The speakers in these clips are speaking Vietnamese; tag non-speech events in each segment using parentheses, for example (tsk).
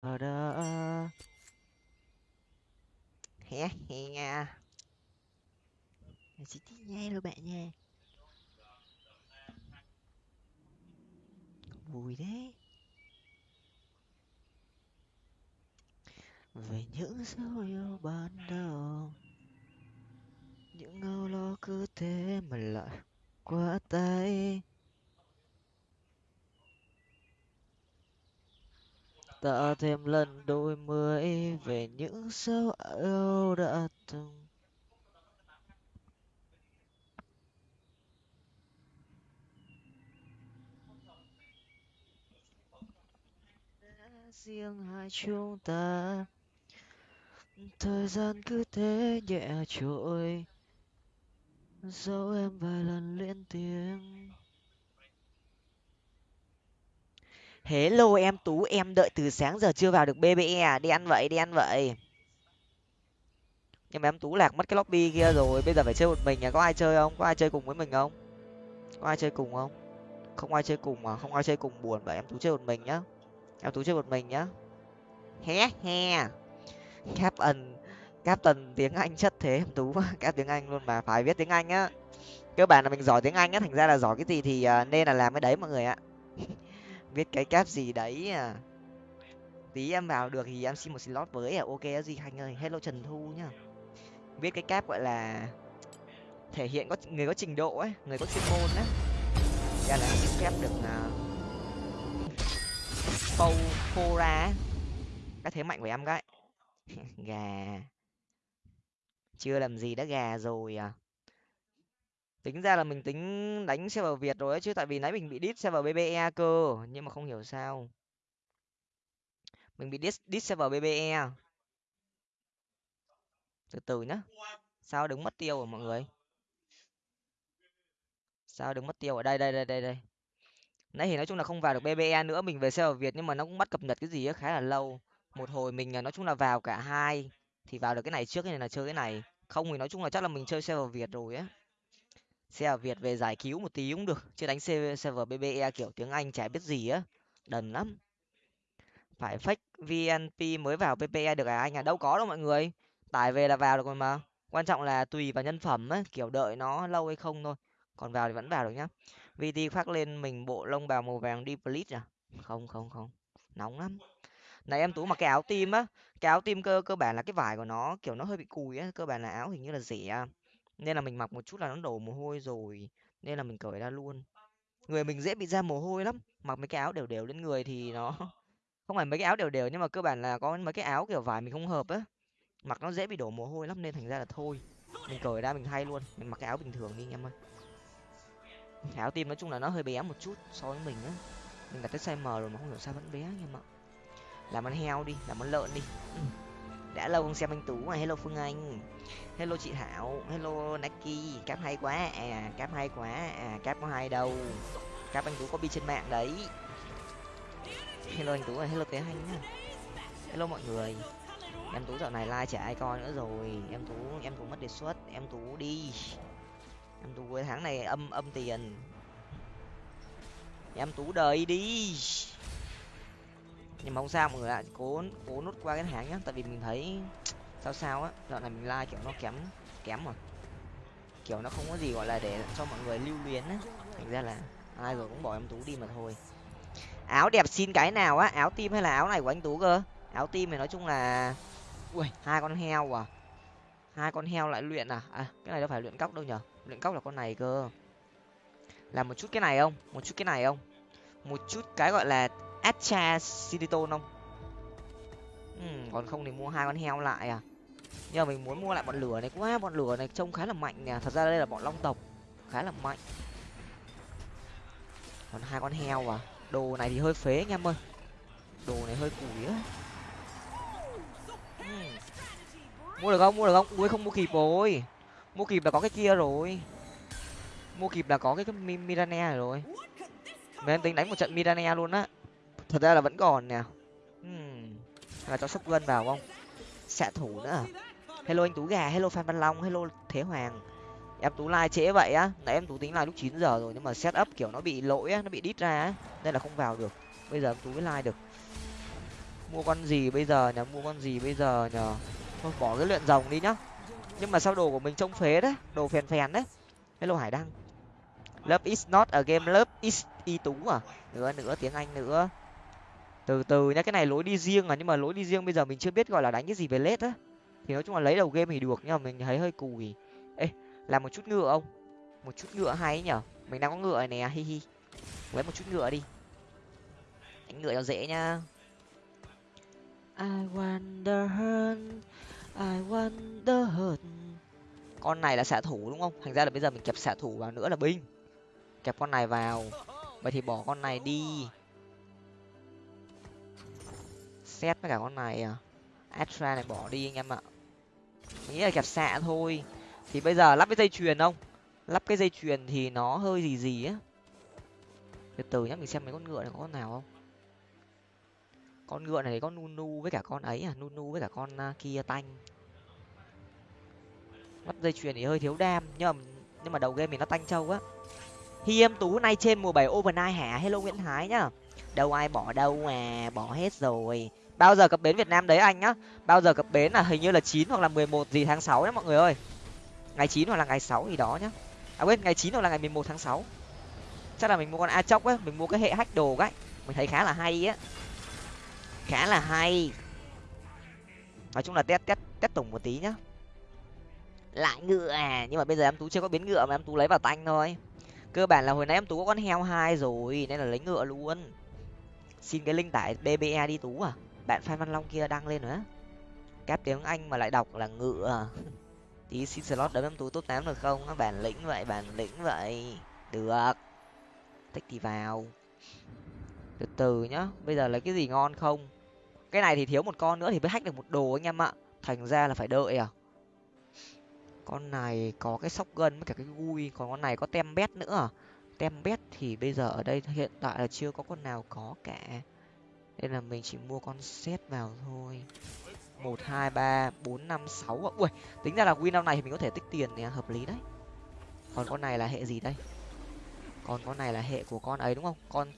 ở đó hé hé chỉ tí nghe thôi bạn nha. Vui đấy về những dấu yêu ban đầu. Những âu lo cứ thế mà lại qua tay. Ta thêm lần đôi mươi về những dấu yêu đã từng. Riêng hai chúng ta, thời gian cứ thế nhẹ trôi. Dẫu em vài lần liên tiếng hello, em tú, em đợi từ sáng giờ chưa vào được bbe à? Đi ăn vậy, đi ăn vậy. Nhưng mà em tú lạc mất cái lobby kia rồi, bây giờ phải chơi một mình à? Có ai chơi không? Có ai chơi cùng với mình không? Có ai chơi cùng không? Không ai chơi cùng mà không ai chơi cùng buồn, vậy em tú chơi một mình nhá. Em tú chơi một mình nhá. Hé he. Captain captain tiếng anh chất thế, em tú. (laughs) Các tiếng anh luôn mà, phải viết tiếng anh á. Cơ bản là mình giỏi tiếng anh á, thành ra là giỏi cái gì thì à, nên là làm cái đấy, mọi người ạ. (laughs) viết cái cap gì đấy à. Tí em vào được thì em xin một slot với à. Ok gì khanh ơi hello trần thu nhá. Viết cái cap gọi là thể hiện có người có trình độ ấy người có chuyên môn á ra dạ là xin phép được uh, phô phô ra cái thế mạnh của em cái (laughs) gà. Chưa làm gì đã gà rồi à tính ra là mình tính đánh server việt rồi ấy, chứ tại vì nãy mình bị đít server bbe cơ, nhưng mà không hiểu sao. Mình bị đít đít server bbe từ từ nhá. Sao đứng mất tiêu rồi mọi người? Sao đứng mất tiêu ở đây đây đây đây đây. Nãy thì nói chung là không vào được bbe nữa, mình về server việt nhưng mà nó cũng bắt cập nhật cái gì á khá là lâu. Một hồi mình à, nói chung là vào cả hai, thì vào được cái này trước nên là chơi cái này. Không thì nói chung là chắc là mình chơi server việt rồi á xe việt về giải cứu một tí cũng được, chứ đánh server bbe kiểu tiếng anh chả biết gì á, đần lắm. Phải fake vnp mới vào ppe được à? Anh à đâu có đâu mọi người. Tải về là vào được rồi mà. Quan trọng là tùy vào nhân phẩm á, kiểu đợi nó lâu hay không thôi. Còn vào thì vẫn vào được nhá. Vt khoác lên mình bộ lông bào màu vàng đi please à? Không không không. Nóng lắm. Này em tú mặc cái áo tim á, cái áo tim cơ cơ bản là cái vải của nó, kiểu nó hơi bị cùi á, cơ bản là áo hình như là rẻ à? Nên là mình mặc một chút là nó đổ mồ hôi rồi, nên là mình cởi ra luôn. Người mình dễ bị ra mồ hôi lắm, mặc mấy cái áo đều đều lên người thì nó (laughs) không phải mấy cái áo đều đều nhưng mà cơ bản là có mấy cái áo kiểu vải mình không hợp á. Mặc nó dễ bị đổ mồ hôi lắm nên thành ra là thôi, mình cởi ra mình thay luôn, mình mặc cái áo bình thường đi anh em ơi. Cái áo tim nói chung là nó hơi bé một chút so với mình á. Mình đặt tới size m rồi mà không hiểu sao vẫn bé anh em ạ làm ăn heo đi, làm ăn lợn đi đã lâu không xem anh tú mà. Hello phương anh. Hello chị thảo. Hello naki. Cáp hay quá. À cáp hay quá. À cáp có hai đâu. Cáp anh tú có bi trên mạng đấy. Hello anh tú à hello tế anh nhá. Hello mọi người. Em tú dạo này like chả ai coi nữa rồi. Em tú em tú mất đề xuất. Em tú đi. Em tú cuối tháng này âm âm tiền. Em tú đời đi nhưng mà không sao mọi người ạ. Cố cố nút qua cái tháng nhá. Tại vì mình thấy (tsk) sao sao á dạo này mình like kiểu nó kém kém mà kiểu nó không có gì gọi là để cho mọi người lưu luyến á. Thành ra là ai rồi cũng bỏ em tú đi mà thôi. Áo đẹp xin cái nào á? Áo tim hay là áo này của anh tú cơ? Áo tim thì nói chung là ui. hai con heo à? Hai con heo lại luyện à? À cái này đâu phải luyện cóc đâu nhở? Luyện cóc là con này cơ. Làm một chút cái này không? Một chút cái này không? Một chút cái gọi là Atcha Siliton không? Ừ, còn không thì mua hai con heo lại à. Nhưng mà mình muốn mua lại bọn lửa này quá, bọn lửa này trông khá là mạnh nè. Thật ra đây là bọn long tộc, khá là mạnh. Còn hai con heo à. Đồ này thì hơi phế anh em ơi. Đồ này hơi củi á. Ừ. Mua được không? Mua được không? Ui không mua kịp rồi. Mua kịp là có cái kia rồi. Mua kịp là có cái, cái Mirane rồi. Mình tính đánh một trận Mirane luôn á thật ra là vẫn còn nè. Hmm. là cho sốc gân vào không? Xạ thủ nữa à? hello anh tú gà hello phan văn long hello thế hoàng. Em tú like trễ vậy á. Nãy em tú tính like lúc chín giờ rồi nhưng mà set up kiểu nó bị lỗi á nó bị đít ra á. Nên là không vào được. Bây giờ em tú mới like được. Mua con gì bây giờ nhở mua con gì bây giờ nhở thôi bỏ cái luyện rồng đi nhá. Nhưng mà sao đồ của mình trông phế đấy? Đồ phèn phèn đấy. Hello hải đăng. Love is not a game love is y tú à? Nữa nữa tiếng anh nữa từ từ nhá cái này lối đi riêng à nhưng mà lối đi riêng bây giờ mình chưa biết gọi là đánh cái gì về lết á. Thì nói chung là lấy đầu game thì được nhưng mà mình thấy hơi cùi. Ê làm một chút ngựa không một chút ngựa hay nhở. Mình đang có ngựa này nè hi hi. Lấy một chút ngựa đi. Đánh ngựa cho dễ nhá. I wonder I wonder con này là xạ thủ đúng không? Thành ra là bây giờ mình kẹp xạ thủ vào nữa là binh. Kẹp con này vào. Vậy thì bỏ con này đi xét với cả con này à? Astra này bỏ đi anh em ạ. Nghĩ là kẹp xạ thôi. Thì bây giờ lắp cái dây chuyền không? Lắp cái dây chuyền thì nó hơi gì gì á. Từ từ nhá mình xem mấy con ngựa này có con nào không? Con ngựa này có nunu với cả con ấy à? Nunu với cả con uh, kia tanh. Lắp dây chuyền thì hơi thiếu đam nhưng mà nhưng mà đầu game mình nó tanh trâu á. Hi em tú nay trên mùa bảy overnight hả? Hello nguyễn thái nhá. Đâu ai bỏ đâu mà bỏ hết rồi bao giờ cập bến việt nam đấy anh nhá. Bao giờ cập bến là hình như là chín hoặc là mười một gì tháng sáu nhá mọi người ơi. Ngày chín hoặc là ngày sáu gì đó nhá. À quên ngày chín hoặc là ngày mười một tháng sáu. Chắc là mình mua con a chóc ấy, mình mua cái hệ hack đồ ấy, mình thấy khá là hay á. Khá là hay. Nói chung là test test test tổng một tí nhá. Lại ngựa à nhưng mà bây giờ em tú chưa có biến ngựa mà em tú lấy vào tanh thôi. Cơ bản là hồi nãy em tú có con heo hai rồi nên là lấy ngựa luôn. Xin cái link tải bbe đi tú à bạn phan văn long kia đăng lên nữa. Cáp tiếng anh mà lại đọc là ngựa à. tí xin slot đấm em tú top tám được không? Bản lĩnh vậy bản lĩnh vậy. Được. Thích thì vào. Từ từ nhá, bây giờ lấy cái gì ngon không? Cái này thì thiếu một con nữa thì mới hack được một đồ anh em ạ. Thành ra là phải đợi à. Con này có cái sóc gân với cả cái gui, còn con này có tem bét nữa à? tem bét thì bây giờ ở đây hiện tại là chưa có con nào có cả nên là mình chỉ mua con set vào thôi. Một, hai, ba, bốn, năm, sáu. Ui, tính ra là win năm này thì mình có thể tích tiền thì hợp lý đấy. Còn con này là hệ gì đây? Còn con này là hệ của con ấy đúng không? Con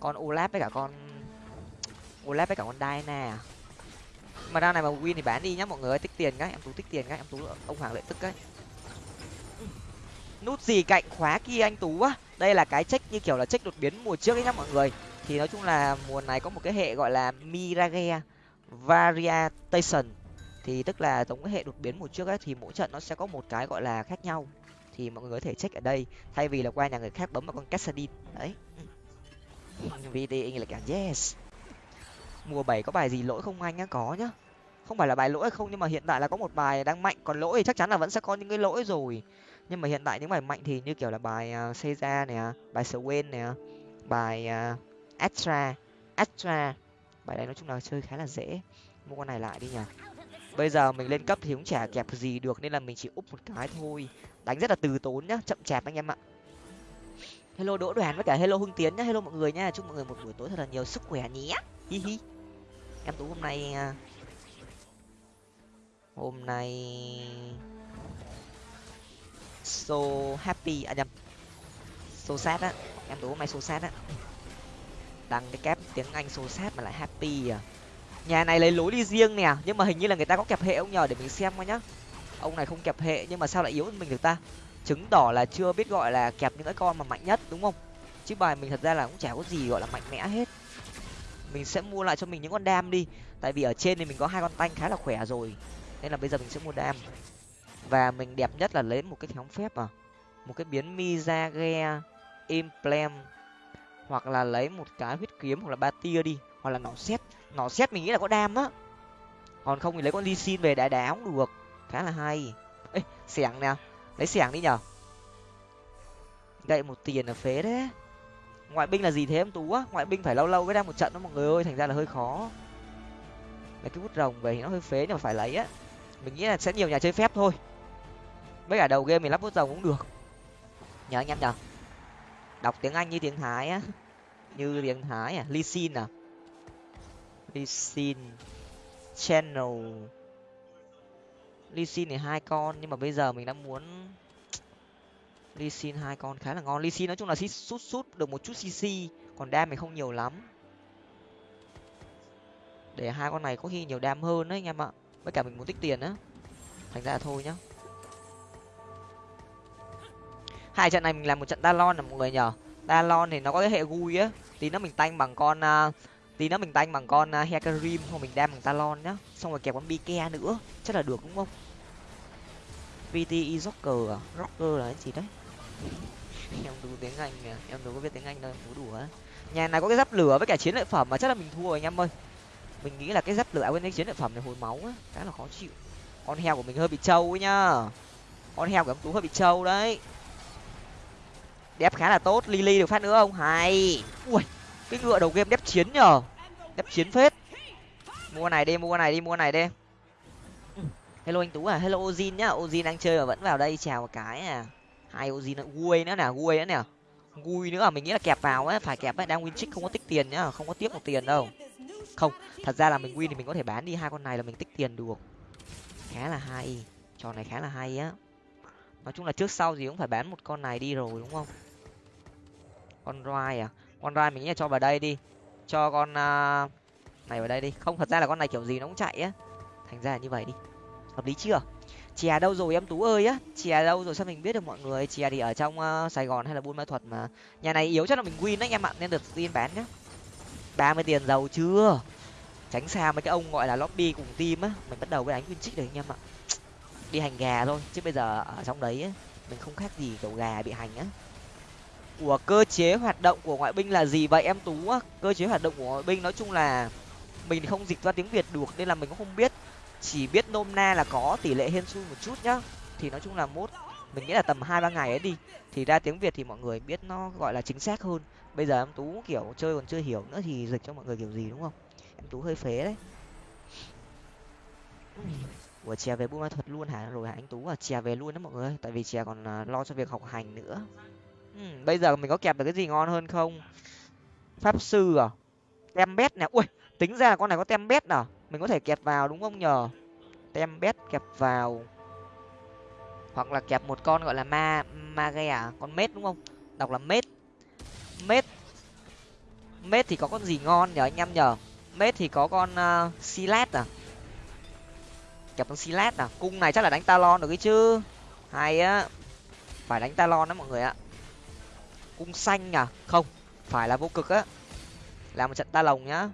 con olap với cả con, olap với cả con Diana à? Mà đao này mà win thì bán đi nhá mọi người ơi, tích tiền cái, em tú tích tiền cái, em tú, ông hoàng lợi tức cái. Nút gì cạnh khóa kia anh tú á? Đây là cái check như kiểu là check đột biến mùa trước ấy nhá mọi người thì nói chung là mùa này có một cái hệ gọi là mirage variation. Thì tức là giống cái hệ đột biến một trước ấy thì mỗi trận nó sẽ có một cái gọi là khác nhau. Thì mọi người có thể check ở đây thay vì là qua nhà người khác bấm vào con cassadin đấy. Ừ. Vt là cả yes. Mùa bảy có bài gì lỗi không anh á? Có nhá. Không phải là bài lỗi hay không nhưng mà hiện tại là có một bài đang mạnh. Còn lỗi thì chắc chắn là vẫn sẽ có những cái lỗi rồi. Nhưng mà hiện tại những bài mạnh thì như kiểu là bài uh, Seiza nè bài Swain nè bài uh, Astra Astra bài này nói chung là chơi khá là dễ. Mua con này lại đi nhỉ. Bây giờ mình lên cấp thì cũng chả kẹp gì được nên là mình chỉ úp một cái thôi. Đánh rất là từ tốn nhá, chậm chạp anh em ạ. Hello đỗ đoàn với cả hello hưng tiến nhá. Hello mọi người nhá chúc mọi người một buổi tối thật là nhiều sức khỏe nhé. Hi hi. Em tú hôm nay à, hôm nay so happy à nhầm, so sad á. Em tú hôm nay so sad á đăng cái kép tiếng anh số sát mà lại happy à. Nhà này lấy lối đi riêng nè, nhưng mà hình như là người ta có kẹp hệ ông nhờ để mình xem coi nhá. Ông này không kẹp hệ, nhưng mà sao lại yếu hơn mình được ta? Chứng tỏ là chưa biết gọi là kẹp những cái con mà mạnh nhất, đúng không? Chứ bài mình thật ra là cũng chả có gì gọi là mạnh mẽ hết. Mình sẽ mua lại cho mình những con đam đi, tại vì ở trên thì mình có hai con tanh khá là khỏe rồi, nên là bây giờ mình sẽ mua đam. Và mình đẹp nhất là lấy một cái nhóm phép à một cái biến mi gia ghe implant hoặc là lấy một cái huyết kiếm hoặc là ba tia đi, hoặc là nỏ xét nỏ xét mình nghĩ là có đam á. Còn không thì lấy con ly xin về đá đá cũng được. Khá là hay. Ê, xẻng nè. Lấy xẻng đi nhở gậy một tiền là phế đấy ngoại binh là gì thế em tú á? Ngoại binh phải lâu lâu mới ra một trận đó mọi người ơi, thành ra là hơi khó. Lấy cái bút rồng về thì nó hơi phế nhưng mà phải lấy á. Mình nghĩ là sẽ nhiều nhà chơi phép thôi. Mấy cả đầu game mình lắp bút rồng cũng được. Nhớ anh em nhở đọc tiếng anh như tiếng thái á. Như tiếng thái à? Ly xin à? Ly xin channel. Ly xin thì hai con, nhưng mà bây giờ mình đã muốn ly xin hai con khá là ngon. Ly xin nói chung là sút sút được một chút cc còn đam mình không nhiều lắm. Để hai con này có khi nhiều đam hơn đấy, anh em ạ. Với cả mình muốn tích tiền á. Thành ra thôi nhá. Hai trận này mình làm một trận talon là mọi người nhờ. Talon thì nó có cái hệ gui á. Tí nó mình tanh bằng con uh, tí nó mình tanh bằng con uh, hecarim hoặc mình đam bằng talon nhá. Xong rồi kẹp con bike nữa. Chắc là được đúng không? Vt rocker à? Rocker là cái gì đấy? (laughs) Em đủ tiếng anh à em đủ có biết tiếng anh đâu em đùa nhà này có cái giáp lửa với cả chiến lợi phẩm mà chắc là mình thua rồi anh em ơi. Mình nghĩ là cái giáp lửa à, với cái chiến lợi phẩm này hồi máu á khá là khó chịu. Con heo của mình hơi bị trâu ấy nhá. Con heo của em tú hơi bị trâu đấy đép khá là tốt, lily được phát nữa không? Hay. Ui, cái ngựa đầu game đép chiến nhờ. Đép chiến phết. Mua này đi, mua này đi, mua này đi. Hello anh tú à hello ozin nhá. Ozin đang chơi mà vẫn vào đây chào một cái à. Hai ozin nữa guôi nữa nè guôi nữa nè. Gui nữa à mình nghĩ là kẹp vào á phải kẹp ấy. Đang win trích không có tích tiền nhá, không có tiếp một tiền đâu. Không, thật ra là mình win thì mình có thể bán đi hai con này là mình tích tiền được. Khá là hay. Trò này khá là hay á. Nói chung là trước sau gì cũng phải bán một con này đi rồi, đúng không? Con roi à? Con roi mình nghĩ là cho vào đây đi. Cho con uh, này vào đây đi. Không thật ra là con này kiểu gì nó cũng chạy á. Thành ra là như vậy đi. Hợp lý chưa? Chè đâu rồi em tú ơi á? Chè đâu rồi sao mình biết được mọi người? Chè thì ở trong uh, sài gòn hay là buôn ma thuật mà. Nhà này yếu chắc là mình win đấy anh em ạ nên được tin bán nhá. Ba mươi tiền giàu chưa? Tránh xa mấy cái ông gọi là lobby cùng team á. Mình bắt đầu với đánh win trích rồi anh em ạ. Đi hành gà thôi chứ bây giờ ở trong đấy á mình không khác gì kiểu gà bị hành á của cơ chế hoạt động của ngoại binh là gì vậy em tú? Á cơ chế hoạt động của ngoại binh nói chung là mình không dịch ra tiếng việt được nên là mình cũng không biết. Chỉ biết nôm na là có, tỷ lệ hên xui một chút nhá. Thì nói chung là mốt, mình nghĩ là tầm hai, ba ngày ấy đi. Thì ra tiếng việt thì mọi người biết nó gọi là chính xác hơn. Bây giờ em tú kiểu chơi còn chưa hiểu nữa thì dịch cho mọi người kiểu gì, đúng không? Em tú hơi phế đấy. Ủa, chè về buôn ma thuật luôn hả? Rồi hả anh tú à? Chè về luôn đó mọi người tại vì chè còn à, lo cho việc học hành nữa ừ, bây giờ mình có kẹp được cái gì ngon hơn không? Pháp sư à? Tem bét nè. Ui tính ra là con này có tem bét à? Mình có thể kẹp vào đúng không nhờ? Tem bét kẹp vào. Hoặc là kẹp một con gọi là ma ma ghe à con mết đúng không? Đọc là mết. Mết. Mết thì có con gì ngon nhờ anh em nhờ? Mết thì có con uh, silat à? Kẹp con silat à? Cung này chắc là đánh talon được cái chứ. Hay á. Phải đánh talon đó mọi người ạ cung xanh à? Không, phải là vô cực á. Làm một trận ta lồng nhá.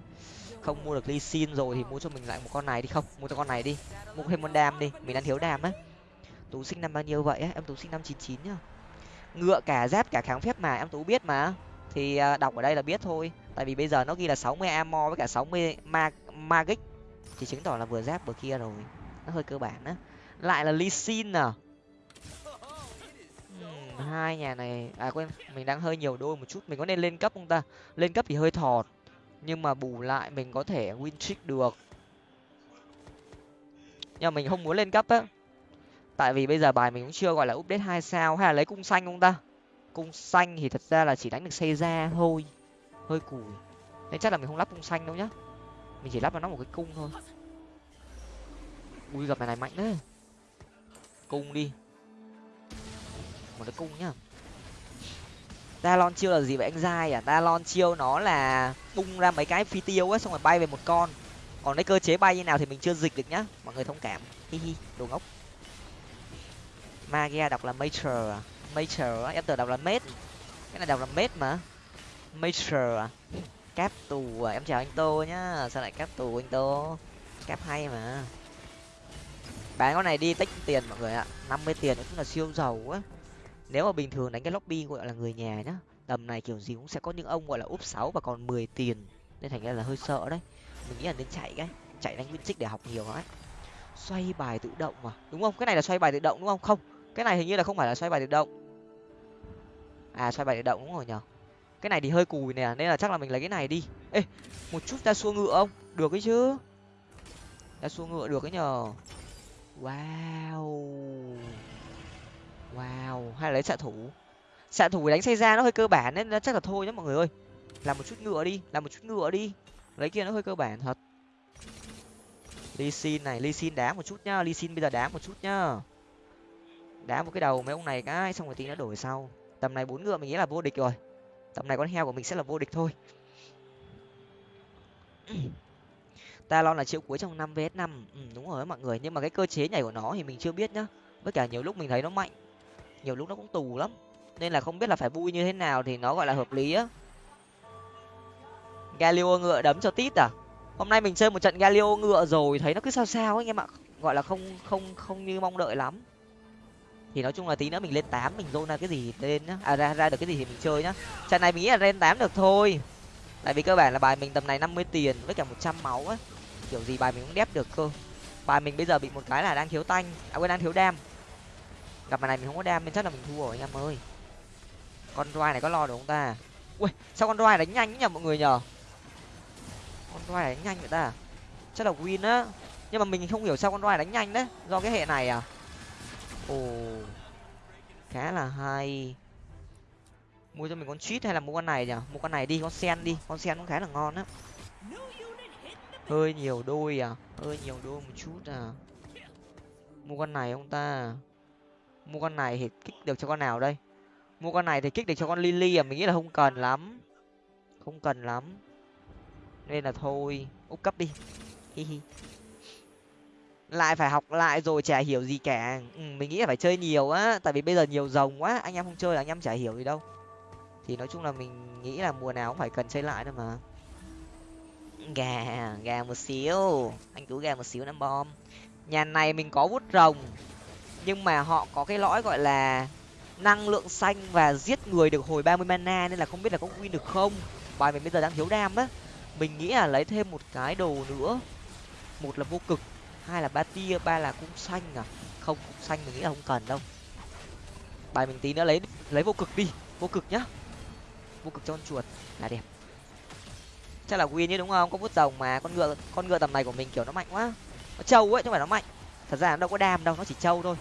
Không mua được ly xin rồi thì mua cho mình lại một con này đi. Không, mua cho con này đi. Mua thêm con đam đi, mình đang thiếu đam á. Tú sinh năm bao nhiêu vậy á? Em tú sinh năm chín chín nhá. Ngựa cả giáp cả kháng phép mà, em tú biết mà. Thì à, đọc ở đây là biết thôi. Tại vì bây giờ nó ghi là sáu mươi amo với cả sáu mươi ma, magic. Thì chứng tỏ là vừa giáp vừa kia rồi. Nó hơi cơ bản á. Lại là ly xin à? Hai nhà này à quên, mình đang hơi nhiều đôi một chút, mình có nên lên cấp không ta? Lên cấp thì hơi thọt, nhưng mà bù lại mình có thể win trick được. Nhưng mà mình không muốn lên cấp á. Tại vì bây giờ bài mình cũng chưa gọi là update hai sao, hay là lấy cung xanh không ta? Cung xanh thì thật ra là chỉ đánh được xây ra thôi, hơi cùi. Nên chắc là mình không lắp cung xanh đâu nhá. Mình chỉ lắp vào nó một cái cung thôi. Ui, gặp này này mạnh đấy. Cung đi một cái cung nhá. Talon chiêu là gì vậy anh giai à? Talon chiêu nó là bung ra mấy cái phi tiêu á, xong rồi bay về một con. Còn cái cơ chế bay như nào thì mình chưa dịch được nhá. Mọi người thông cảm. Hi hi, đồ ngốc. Magia đọc là major à? Major á em tưởng đọc là mết cái này đọc là mết mà. Major à? Cáp tù à? Em chào anh tô nhá. Sao lại cáp tù anh tô? Cáp hay mà. Bán con này đi tích tiền mọi người ạ. năm mươi tiền cũng là siêu giàu á nếu mà bình thường đánh cái lobby gọi là người nhà nhá, tầm này kiểu gì cũng sẽ có những ông gọi là úp sáu và còn mười tiền. Nên thành ra là hơi sợ đấy. Mình nghĩ là nên chạy cái, chạy đánh nguyên trích để học nhiều ấy xoay bài tự động mà, đúng không? Cái này là xoay bài tự động đúng không? Không, cái này hình như là không phải là xoay bài tự động. À xoay bài tự động đúng rồi nhở cái này thì hơi cùi nè, nên là chắc là mình lấy cái này đi. Ê, một chút ra xua ngựa không? Được cái chứ. Ra xua ngựa được cái nhờ. Wow wow hay là lấy xạ thủ. Xạ thủ đánh xây ra nó hơi cơ bản nên chắc là thôi nhá mọi người ơi. Làm một chút ngựa đi làm một chút ngựa đi. Lấy kia nó hơi cơ bản thật. Ly xin này ly xin đá một chút nhá ly xin bây giờ đá một chút nhá. Đá một cái đầu mấy ông này cái xong rồi tí nó đổi sau. Tầm này bốn ngựa mình nghĩ là vô địch rồi. Tầm này con heo của mình sẽ là vô địch thôi. (clears throat) Ta lo là triệu cuối trong năm vs năm. Ừ, đúng rồi mọi người nhưng mà cái cơ chế nhảy của nó thì mình chưa biết nhá. Với cả nhiều lúc mình thấy nó mạnh nhiều lúc nó cũng tù lắm. Nên là không biết là phải vui như thế nào thì nó gọi là hợp lý á. Galio ngựa đấm cho tít à? Hôm nay mình chơi một trận galio ngựa rồi, thấy nó cứ sao sao ấy anh em ạ. Gọi là không không không như mong đợi lắm. Thì nói chung là tí nữa mình lên tám, mình zone ra cái gì lên nhá. À ra ra được cái gì thì mình chơi nhá. Trận này mình nghĩ là lên tám được thôi. Tại vì cơ bản là bài mình tầm này năm mươi tiền với cả một trăm máu á. Kiểu gì bài mình cũng đép được cơ. Bài mình bây giờ bị một cái là đang thiếu tanh. À quên, đang thiếu đam gặp bài này mình không có đam nên chắc là mình thua rồi, anh em ơi. Con roi này có lo được không ta? Ui, sao con roi đánh nhanh nhỉ mọi người nhờ con roi đánh nhanh vậy ta? Chắc là win á. Nhưng mà mình không hiểu sao con roi đánh nhanh đấy, do cái hệ này à? Ồ, khá là hay. Mua cho mình con cheat hay là mua con này nhỉ? Mua con này đi, con sen đi. Con sen cũng khá là ngon á. Hơi nhiều đôi à? Hơi nhiều đôi một chút à? Mua con này ông ta? Mua con này thì kích được cho con nào đây? Mua con này thì kích được cho con lily à? Mình nghĩ là không cần lắm. Không cần lắm. Nên là thôi úp cấp đi. Hi hi. Lại phải học lại rồi chả hiểu gì cả. Ừ, mình nghĩ là phải chơi nhiều á. Tại vì bây giờ nhiều rồng quá. Anh em không chơi là anh em chả hiểu gì đâu. Thì nói chung là mình nghĩ là mùa nào cũng phải cần chơi lại thôi mà. Gà gà một xíu. Anh tú gà một xíu năm bom. Nhà này mình có vút rồng nhưng mà họ có cái lõi gọi là năng lượng xanh và giết người được hồi ba mươi mana nên là không biết là có win được không. Bài mình bây giờ đang thiếu đam á. Mình nghĩ là lấy thêm một cái đồ nữa. Một là vô cực, hai là ba tia, ba là cung xanh à. Không cung xanh mình nghĩ là không cần đâu. Bài mình tí nữa lấy lấy vô cực đi. Vô cực nhá. Vô cực cho con chuột là đẹp. Chắc là win chứ đúng không? Có vút rồng mà. Con ngựa con ngựa tầm này của mình kiểu nó mạnh quá. Nó trâu ấy, chứ không phải nó mạnh. Thật ra nó đâu có đam đâu, nó chỉ trâu thôi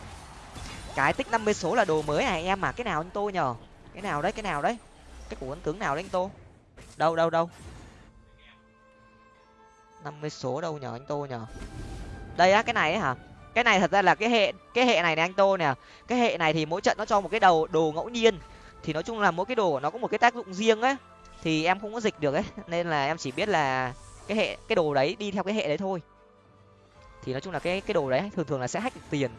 cái tích năm mươi số là đồ mới à em mà cái nào anh tô nhờ? Cái nào đấy, cái nào đấy? Cái của ấn tướng nào đấy anh tô? Đâu đâu đâu? năm mươi số đâu nhờ anh tô nhờ? Đây á, cái này ấy hả? Cái này thật ra là cái hệ cái hệ này này anh tô nè. Cái hệ này thì mỗi trận nó cho một cái đầu, đồ ngẫu nhiên. Thì nói chung là mỗi cái đồ của nó có một cái tác dụng riêng ấy. Thì em không có dịch được ấy, nên là em chỉ biết là cái hệ, cái đồ đấy đi theo cái hệ đấy thôi. Thì nói chung là cái cái đồ đấy thường thường là sẽ hack được tiền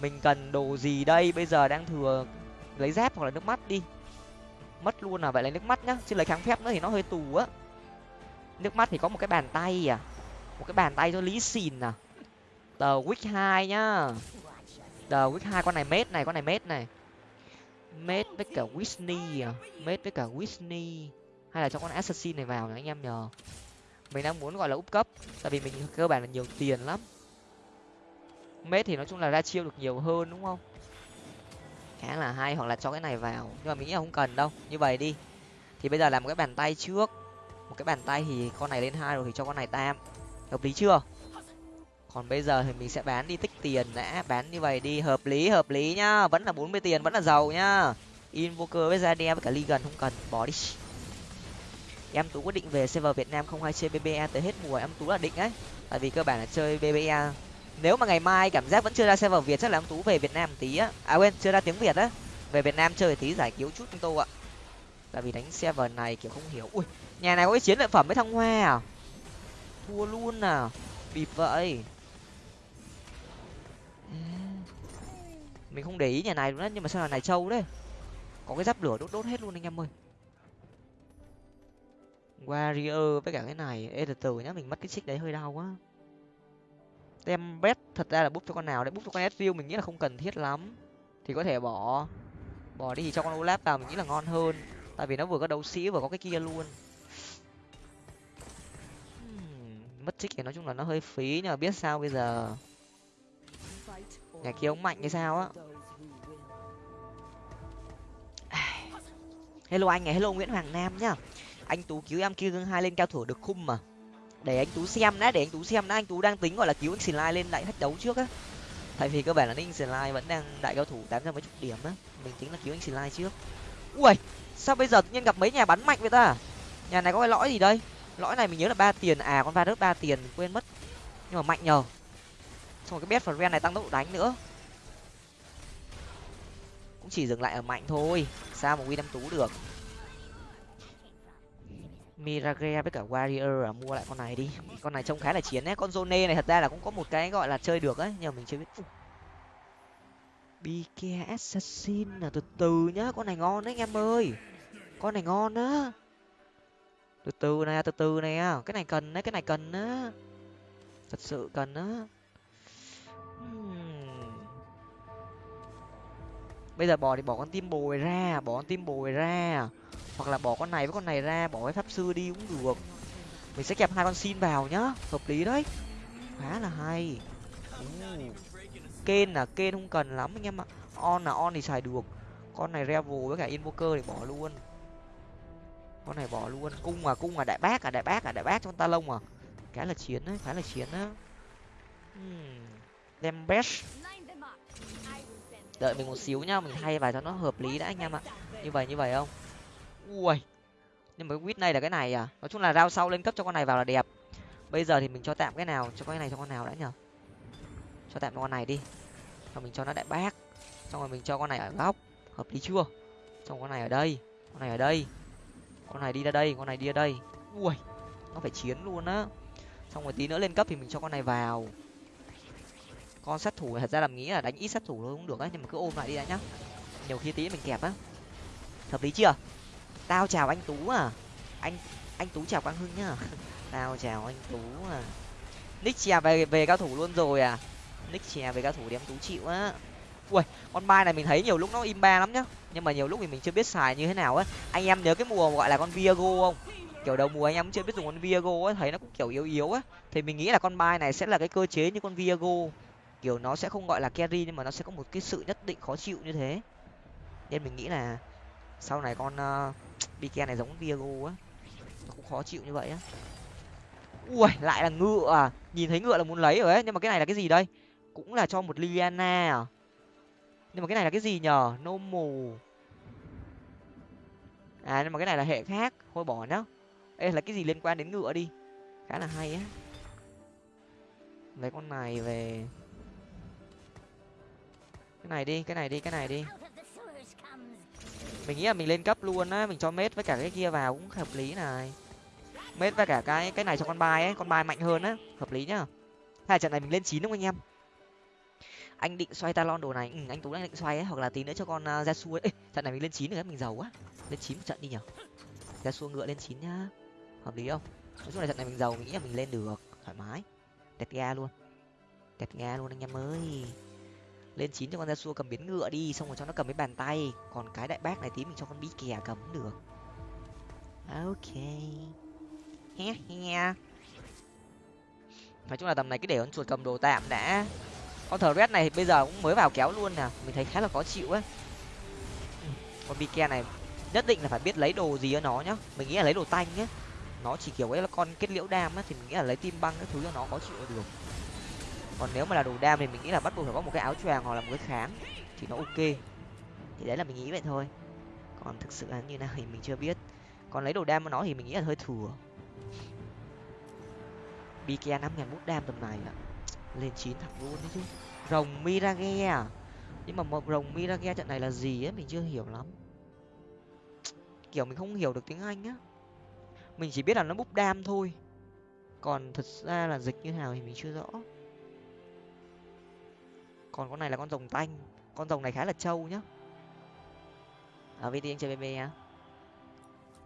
mình cần đồ gì đây? Bây giờ đang thừa lấy dép hoặc là nước mắt đi. Mất luôn à? Vậy lấy nước mắt nhá. Chứ lấy kháng phép nữa thì nó hơi tù á. Nước mắt thì có một cái bàn tay à. Một cái bàn tay cho lý xìn à. Tờ wick hai nhá. Tờ wick hai, con này mết này, con này mết này. Mết với cả Whitney à. Mết với cả Whitney. Hay là cho con assassin này vào nhá anh em nhờ. Mình đang muốn gọi là úp cấp, tại vì mình cơ bản là nhiều tiền lắm mết thì nói chung là ra chiêu được nhiều hơn, đúng không? Khá là hay, hoặc là cho cái này vào. Nhưng mà mình nghĩ là không cần đâu. Như vậy đi. Thì bây giờ làm một cái bàn tay trước. Một cái bàn tay thì con này lên hai rồi thì cho con này tam. Hợp lý chưa? Còn bây giờ thì mình sẽ bán đi tích tiền đã. Bán như vậy đi. Hợp lý hợp lý nhá. Vẫn là bốn mươi tiền, vẫn là giàu nhá. Invoker với Zadia với cả Legion không cần. Bỏ đi. Em tú quyết định về server việt nam không hay chơi bbe tới hết mùa. Em tú là định ấy. Tại vì cơ bản là chơi bbe nếu mà ngày mai cảm giác vẫn chưa ra server việt, chắc là ông tú về việt nam một tí á. À quên, chưa ra tiếng việt á. Về việt nam chơi tí giải cứu chút anh tô ạ. Tại vì đánh server này kiểu không hiểu. Ui, nhà này có cái chiến lợi phẩm với thăng hoa à? Thua luôn à? Bịp vậy. Mình không để ý nhà này luôn á, nhưng mà sao là này trâu đấy? Có cái giáp lửa đốt đốt hết luôn anh em ơi. Warrior với cả cái này. Ê, từ từ nhá, mình mất cái xích đấy hơi đau quá tem bet thật ra là bút cho con nào đấy. Bút cho con Ezreal mình nghĩ là không cần thiết lắm. Thì có thể bỏ bỏ đi thì cho con olaf vào mình nghĩ là ngon hơn. Tại vì nó vừa có đấu sĩ vừa có cái kia luôn. Hmm, mất trích thì nói chung là nó hơi phí nhưng mà biết sao bây giờ? Nhà kia ông mạnh hay sao á? Hello anh này, hello nguyễn hoàng nam nhá. Anh tú cứu em kia gương hai lên cao thủ được khung mà để anh tú xem đã, để anh tú xem đã. Anh tú đang tính, gọi là, cứu anh lai lên đại thách đấu trước á. Tại vì cơ bản là ninh lai vẫn đang đại cao thủ tám trăm mấy chục điểm á. Mình tính là cứu anh lai trước. Ui, sao bây giờ tự nhiên gặp mấy nhà bắn mạnh vậy ta? Nhà này có cái lõi gì đây? Lõi này mình nhớ là ba tiền. À con va rớt ba tiền quên mất. Nhưng mà mạnh nhờ. Xong rồi cái bét ren này tăng tốc độ đánh nữa. Cũng chỉ dừng lại ở mạnh thôi. Sao mà win năm tú được? Mirage với cả warrior à mua lại con này đi. Con này trông khá là chiến ấy con zone này thật ra là cũng có một cái gọi là chơi được ấy, nhưng mà mình chưa biết. Bk assassin là từ từ nhá, con này ngon đấy anh em ơi. Con này ngon á. Từ từ này, từ từ này cái này cần đấy, cái này cần á. Thật sự cần á. Hmm bây giờ bỏ thì bỏ con tim bồi ra, bỏ con tim bồi ra. Hoặc là bỏ con này với con này ra, bỏ cái pháp sư đi cũng được. Mình sẽ kẹp hai con xin vào nhá, hợp lý đấy. Khá là hay. Kên là kên không cần lắm anh em ạ. On là on thì xài được. Con này revel với cả invoker thì bỏ luôn. Con này bỏ luôn. Cung à cung à đại bác à đại bác à đại bác cho con ta lông à. Khá là chiến đấy, khá là chiến á. Hmm. Đem best đợi mình một xíu nhá, mình thay vào cho nó hợp lý đã anh em ạ. Như vậy như vậy không? Ui, nhưng mà cái quýt này là cái này à? Nói chung là rao sau lên cấp cho con này vào là đẹp. Bây giờ thì mình cho tạm cái nào, cho cái này cho con nào đã nhở cho tạm con này đi. Xong mình cho nó đại bác. Xong rồi mình cho con này ở góc. Hợp lý chưa? Xong con này ở đây, con này ở đây. Con này đi ra đây, con này đi ra đây. Ui, nó phải chiến luôn á. Xong rồi tí nữa lên cấp thì mình cho con này vào con sát thủ thật ra là nghĩ là đánh ít sát thủ thôi cũng được á, nhưng mà cứ ôm lại đi đã nhá. Nhiều khi tí mình kẹp á. Hợp lý chưa? Tao chào anh tú à. Anh anh tú chào quang hưng nhá. (laughs) Tao chào anh tú à. Nick chè về về cao thủ luôn rồi à. Nick chè về cao thủ đem tú chịu á. Ui, con mai này mình thấy nhiều lúc nó im ba lắm nhá. Nhưng mà nhiều lúc thì mình chưa biết xài như thế nào á. Anh em nhớ cái mùa gọi là con viago không? Kiểu đầu mùa anh em cũng chưa biết dùng con viago á, thấy nó cũng kiểu yếu yếu á. Thì mình nghĩ là con mai này sẽ là cái cơ chế như con viago kiểu nó sẽ không gọi là carry nhưng mà nó sẽ có một cái sự nhất định khó chịu như thế. Nên mình nghĩ là sau này con (tsk) uh, này giống viago á nó cũng khó chịu như vậy á. Ui lại là ngựa à? Nhìn thấy ngựa là muốn lấy rồi ấy. Nhưng mà cái này là cái gì đây? Cũng là cho một liliana à? Nhưng mà cái này là cái gì nhở nô mù à nhưng mà cái này là hệ khác. Thôi bỏ nhá. Ê là cái gì liên quan đến ngựa đi? Khá là hay á. Lấy con này về cái này đi cái này đi cái này đi. Mình nghĩ là mình lên cấp luôn á mình cho mết với cả cái kia vào cũng hợp lý này. Mết với cả cái cái này cho con bài ấy con bài mạnh hơn á hợp lý nhá. Hai trận này mình lên chín đúng không anh em? Anh định xoay talon đồ này ừ, anh tú đang định xoay ấy hoặc là tí nữa cho con uh, ra xu ấy. Trận này mình lên chín nữa mình giàu quá. Lên chín một trận đi nhở. Ra xu ngựa lên chín nhá. Hợp lý không? Nói chung là trận này mình giàu mình nghĩ là mình lên được. Thoải mái. Đẹp ga luôn. Đẹp ga luôn anh em ơi lên chín cho con ra xua cầm biến ngựa đi, xong rồi cho nó cầm cái bàn tay. Còn cái đại bác này tí mình cho con bí kè cầm cũng được. Ok. He he nói chung là tầm này cứ để con chuột cầm đồ tạm đã. Con thờ red này bây giờ cũng mới vào kéo luôn nè. Mình thấy khá là khó chịu ấy con bike này nhất định là phải biết lấy đồ gì ở nó nhá. Mình nghĩ là lấy đồ tanh nhá. Nó chỉ kiểu ấy là con kết liễu đam á, thì mình nghĩ là lấy tim băng cái thứ cho nó khó chịu được còn nếu mà là đồ đam thì mình nghĩ là bắt buộc phải có một cái áo choàng hoặc là một cái kháng thì nó ok. Thì đấy là mình nghĩ vậy thôi. Còn thực sự là như nào thì mình chưa biết. Còn lấy đồ đam của nó thì mình nghĩ là hơi thừa. Bike năm ngàn bút đam tầm này ạ. Lên chín thẳng luôn đấy chứ. Rồng mirage à? Nhưng mà một rồng mirage trận này là gì á mình chưa hiểu lắm. Kiểu mình không hiểu được tiếng anh á. Mình chỉ biết là nó búp đam thôi. Còn thật ra là dịch như nào thì mình chưa rõ còn con này là con rồng tanh. Con rồng này khá là trâu nhá. Ở vt anh chơi bb á.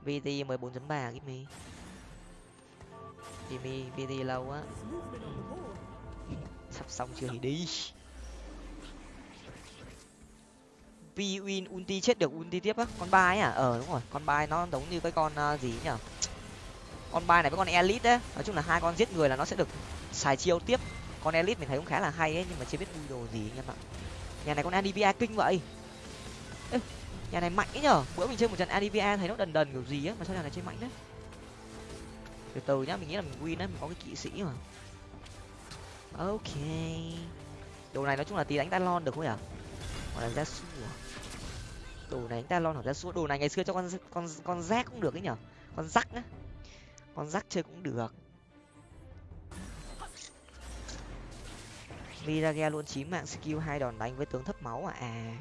Vt mười bốn ba give me. Jimmy vt lâu á. Sắp xong chưa thì đi. Vi win ulti chết được ulti tiếp á. Con bai à ờ đúng rồi. Con bai nó giống như cái con uh, gì nhở con bai này với con elite đấy nói chung là hai con giết người là nó sẽ được xài chiêu tiếp con elite mình thấy cũng khá là hay ấy nhưng mà chưa biết vui đồ gì anh em ạ. Nhà này con adva kinh vậy. Ê, nhà này mạnh ấy nhở? Bữa mình chơi một trận adva thấy nó đần đần kiểu gì á mà sao nhà này chơi mạnh đấy từ từ nhá mình nghĩ là mình win đấy mình có cái kỵ sĩ mà. Ok. Đồ này nói chung là tí đánh talon được không nhở à? hoặc là ra xua đồ này đánh talon hoặc ra xua đồ này ngày xưa cho con con con rác cũng được ấy nhở? Con rắc á. Con rắc chơi cũng được. Mirage luôn chín mạng skill, hai đòn đánh với tướng thấp máu à? À.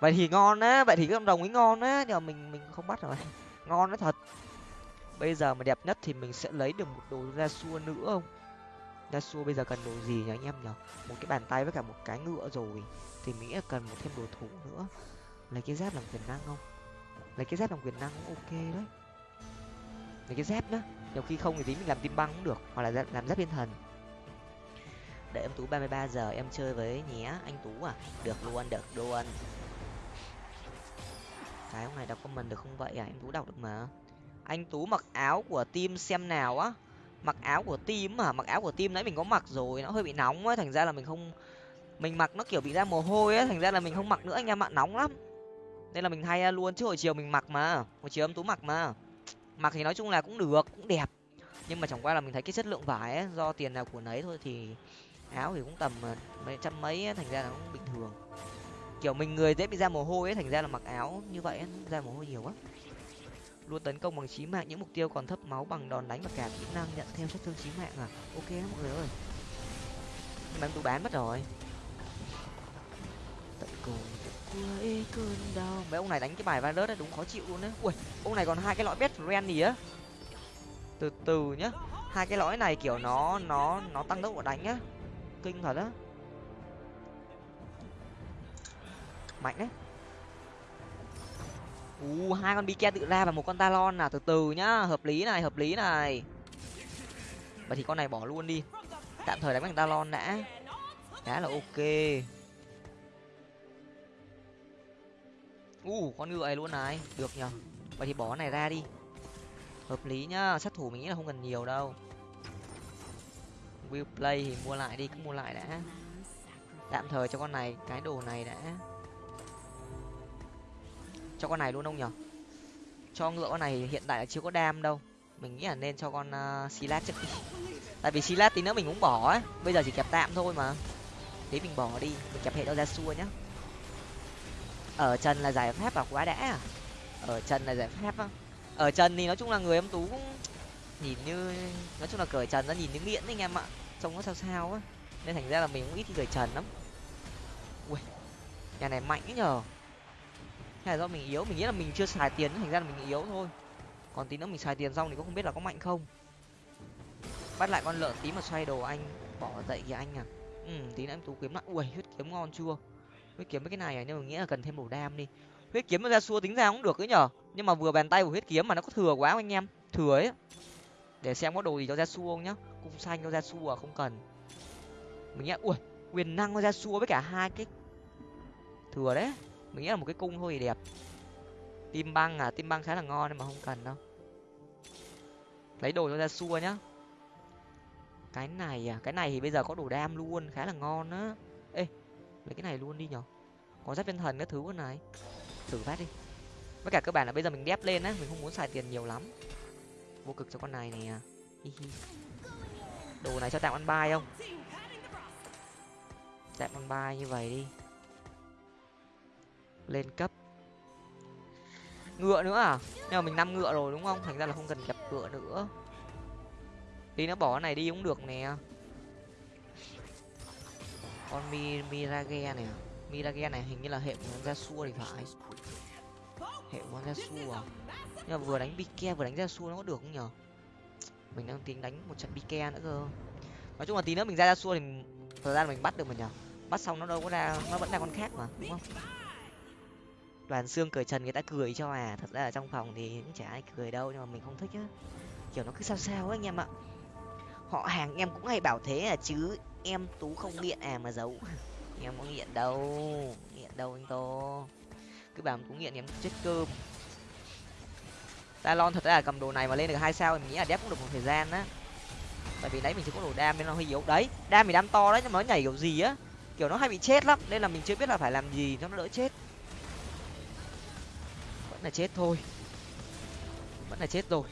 Vậy thì ngon á, vậy thì cái con rồng ấy ngon á, nhưng mà mình mình không bắt rồi. (laughs) Ngon nó thật. Bây giờ mà đẹp nhất thì mình sẽ lấy được một đồ ra xua nữa không? Ra xua bây giờ cần đồ gì nhỉ anh em nhở một cái bàn tay với cả một cái ngựa rồi. Thì mình nghĩ là cần một thêm đồ thủ nữa. Lấy cái dép làm quyền năng không? Lấy cái dép làm quyền năng cũng ok đấy. Lấy cái dép nhá. Nhiều khi không thì tí mình làm tim băng cũng được, hoặc là làm dép thiên thần để em tú ba mươi ba giờ em chơi với nhé anh tú à. Được luôn được luôn. Cái ông này đọc comment được không vậy à? Em tú đọc được mà. Anh tú mặc áo của team xem nào á. Mặc áo của team mà mặc áo của team nãy mình có mặc rồi nó hơi bị nóng á. Thành ra là mình không mình mặc nó kiểu bị ra mồ hôi á. Thành ra là mình không mặc nữa anh em ạ nóng lắm. Nên là mình thay à, luôn chứ hồi chiều mình mặc mà. Hồi chiều em tú mặc mà. Mặc thì nói chung là cũng được cũng đẹp. Nhưng mà chẳng qua là mình thấy cái chất lượng vải ấy, do tiền nào của nấy thôi thì áo thì cũng tầm ờ, mấy trăm mấy ấy, thành ra là cũng bình thường. Kiểu mình người dễ bị ra mồ hôi ấy thành ra là mặc áo như vậy ấy, ra mồ hôi nhiều quá. Luôn tấn công bằng chí mạng những mục tiêu còn thấp máu bằng đòn đánh và cả kỹ năng nhận theo sát thương chí mạng à? Ok mọi người ơi. Nhưng mà em bán mất rồi. Tận cùng cuối cơn đau. Mấy ông này đánh cái bài virus đấy đúng khó chịu luôn đấy ui ông này còn hai cái lõi best friend gì á. Từ từ nhá. Hai cái lõi này kiểu nó nó nó tăng tốc độ đánh á kinh thật á. Mạnh đấy. U, hai con bike tự ra và một con talon là từ từ nhá, hợp lý này, hợp lý này. Vậy thì con này bỏ luôn đi. Tạm thời đánh bằng talon đã. Khá là ok. U, con ngựa này luôn này. Được nhở vậy thì bỏ này ra đi. Hợp lý nhá, sát thủ mình nghĩ là không cần nhiều đâu will play thì mua lại đi cứ mua lại đã. Tạm thời cho con này cái đồ này đã. Cho con này luôn không nhở? Cho ngựa con này hiện tại là chưa có đam đâu. Mình nghĩ là nên cho con à, uh, silat trước đi. Tại vì silat tí nữa mình cũng bỏ ấy, bây giờ chỉ kẹp tạm thôi mà. Tí mình bỏ đi mình kẹp hệ đâu ra xua nhá. Ở trần là giải pháp là quá đã à? Ở trần là giải pháp á. Ở trần thì nói chung là người em tú cũng nhìn như, nói chung là cởi trần nó nhìn như nghiện anh em ạ. Trông nó sao sao á. Nên thành ra là mình cũng ít khi cởi trần lắm. Ui, nhà này mạnh ấy nhờ hay là do mình yếu, mình nghĩ là mình chưa xài tiền thành ra là mình yếu thôi. Còn tí nữa mình xài tiền xong thì cũng không biết là có mạnh không. Bắt lại con lợn tí mà xoay đồ anh. Bỏ dậy kìa anh à. Ừ tí nữa em tú kiếm lại. Ui, huyết kiếm ngon chưa? Huyết kiếm với cái này à? Nhưng mà nghĩ là cần thêm đồ đam đi. Huyết kiếm nó ra xua tính ra cũng được ấy nhở. Nhưng mà vừa bàn tay của huyết kiếm mà nó có thừa quá anh em. Thừa ấy để xem có đồ gì cho ra xua không nhá. Cung xanh cho ra xua à? không cần. Mình nghĩ ui, quyền năng cho ra xua với cả hai cái thừa đấy. Mình nghĩ là một cái cung thôi thì đẹp. Tim băng à tim băng khá là ngon nhưng mà không cần đâu. Lấy đồ cho ra xua nhá. Cái này à cái này thì bây giờ có đồ đam luôn, khá là ngon á. Ê, lấy cái này luôn đi nhở. Có giáp viên thần các thứ con này. Thử phát đi. Với cả các bạn là bây giờ mình đép lên á, mình không muốn xài tiền nhiều lắm vô cực cho con này nè. Đồ này cho tạm ăn bài không? Tạm ăn bài như vậy đi. Lên cấp. Ngựa nữa à? Nhưng mà mình năm ngựa rồi đúng không? Thành ra là không cần kẹp ngựa nữa. Đi nó bỏ cái này đi cũng được nè. Con mi, mirage này. Mirage này hình như là hệ của ra xua thì phải. Hệ của ra xua à? Nhưng mà vừa đánh bike vừa đánh ra xua nó có được không nhở? Mình đang tính đánh một trận bike nữa cơ. Nói chung là tí nữa mình ra ra xua thì thời gian mình bắt được mà nhở? Bắt xong nó đâu có ra, nó vẫn là con khác mà, đúng không? Đoàn xương cười trần, người ta cười cho à. Thật ra ở trong phòng thì cũng chả ai cười đâu, nhưng mà mình không thích á. Kiểu nó cứ sao sao ấy anh em ạ. Họ hàng em cũng hay bảo thế à chứ em tú không nghiện à mà giấu. (laughs) Em có nghiện đâu nghiện đâu anh tô. Cứ bảo tú nghiện em chết cơm talon thật ra là cầm đồ này mà lên được hai sao mình nghĩ là đép cũng được một thời gian á. Tại vì đấy mình chưa có đồ đam nên nó hơi yếu. Đấy, đam thì đam to đấy, nhưng mà nó nhảy kiểu gì á. Kiểu nó hay bị chết lắm, nên là mình chưa biết là phải làm gì cho nó đỡ chết. Vẫn là chết thôi. Vẫn là chết rồi.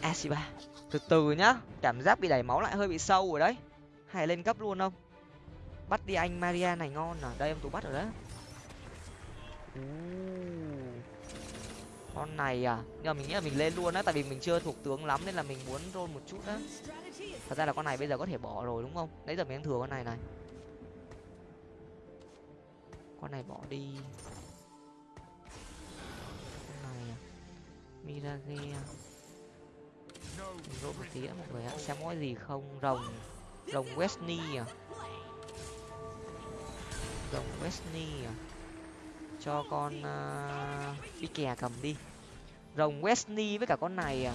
Asiba từ từ nhá, cảm giác bị đẩy máu lại hơi bị sâu rồi đấy. Hay lên cấp luôn không? Bắt đi anh maria này ngon à. Đây, em tú bắt rồi đấy con này à? Nhưng mà mình nghĩ là mình lên luôn á tại vì mình chưa thuộc tướng lắm nên là mình muốn roll một chút á. Thật ra là con này bây giờ có thể bỏ rồi đúng không? Nãy giờ mình đang thừa con này này. Con này bỏ đi. Con này à? Mirage à? roll một tí á, mọi người ạ xem có gì không? Rồng rồng Westney à? Rồng Westney à? Cho con uh, đi kè cầm đi rồng Wesley với cả con này à?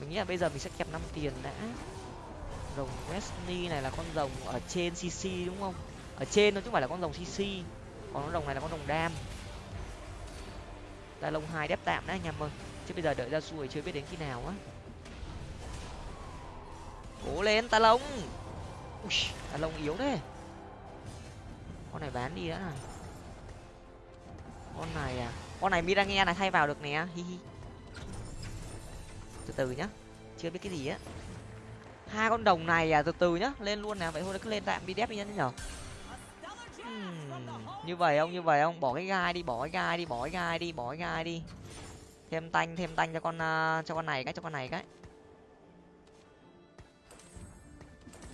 Mình nghĩ là bây giờ mình sẽ kẹp năm tiền đã. Rồng Wesley này là con rồng ở trên cc đúng không? Ở trên nó chứ không phải là con rồng cc còn con rồng này là con rồng đam. Ta lông hai đép tạm đã anh em ơi. Chứ bây giờ đợi ra xuôi chưa biết đến khi nào á. Cố lên ta lông. Ui, ta lông yếu thế. Con này bán đi đã này con này à? Con này mirange này thay vào được nè hi hi. Từ từ nhá chưa biết cái gì á. Hai con đồng này à từ từ nhá lên luôn nè. Vậy thôi cứ lên tạm đi đép đi nhá nhở. Hmm, như vậy không như vậy không? Bỏ cái gai đi bỏ cái gai đi bỏ cái gai đi bỏ cái gai đi. Thêm tanh thêm tanh cho con uh, cho con này cái cho con này cái.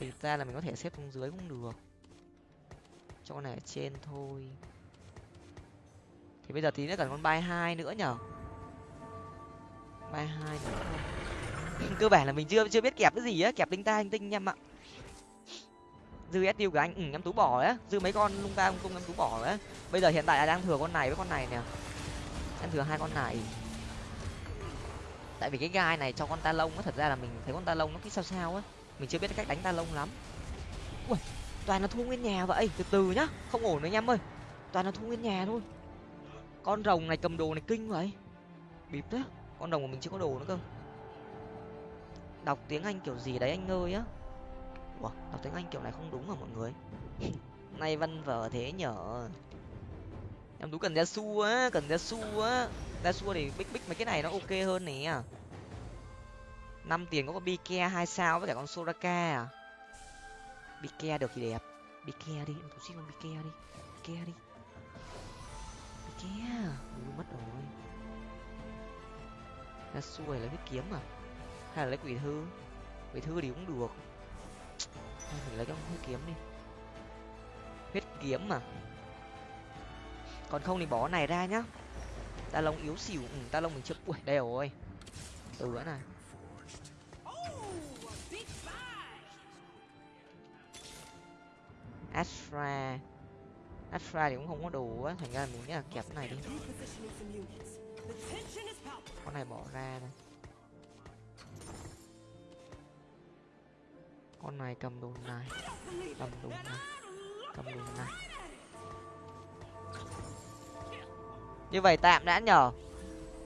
Thì ra là mình có thể xếp xuống dưới cũng được. Cho con này ở trên thôi thì bây giờ tí nữa cần con bay hai nữa nhở? Bay hai nữa. (laughs) Cơ bản là mình chưa chưa biết kẹp cái gì á, kẹp linh ta linh tinh em ạ. Dư tiêu của anh ừ em tú bỏ á. Dư mấy con lung ta lung tung em tú bỏ á. Bây giờ hiện tại là đang thừa con này với con này nè. Em thừa hai con này. Tại vì cái gai này cho con ta lông á, thật ra là mình thấy con ta lông nó cứ sao sao á. Mình chưa biết cách đánh ta lông lắm. Ui, toàn là thu nguyên nhà vậy. Từ từ nhá, không ổn nữa em ơi. Toàn là thu nguyên nhà thôi con rồng này cầm đồ này kinh vậy bịp thế con rồng của mình chưa có đồ nữa cơ. Đọc tiếng anh kiểu gì đấy anh ơi á. Ủa, đọc tiếng anh kiểu này không đúng à mọi người? (laughs) Nay văn vở thế nhở. Em tú cần ra su á cần ra su á. Ra su thì bích bích mấy cái này nó ok hơn nè. Năm tiền có con bike hai sao với cả con soraka à? Bike được thì đẹp. Bike đi em tú xin con bike đi. Bike đi kia. Ui, mất rồi. Ra xuôi lấy cái kiếm à? Hay là lấy quỷ thư? Quỷ thư thì cũng được. Thôi mình lấy cái huyết kiếm đi. Huyết kiếm mà còn không thì bỏ này ra nhá. Ta lông yếu xỉu. Ừ, ta lông mình chưa ui đây rồi. Từ nữa này. Astra astra thì cũng không có đủ á, thành ra mình nghĩ là kẹp cái này đi. Con này bỏ ra này con này cầm đồ này, cầm đồ này, cầm đồ này. Như vậy tạm đã nhở?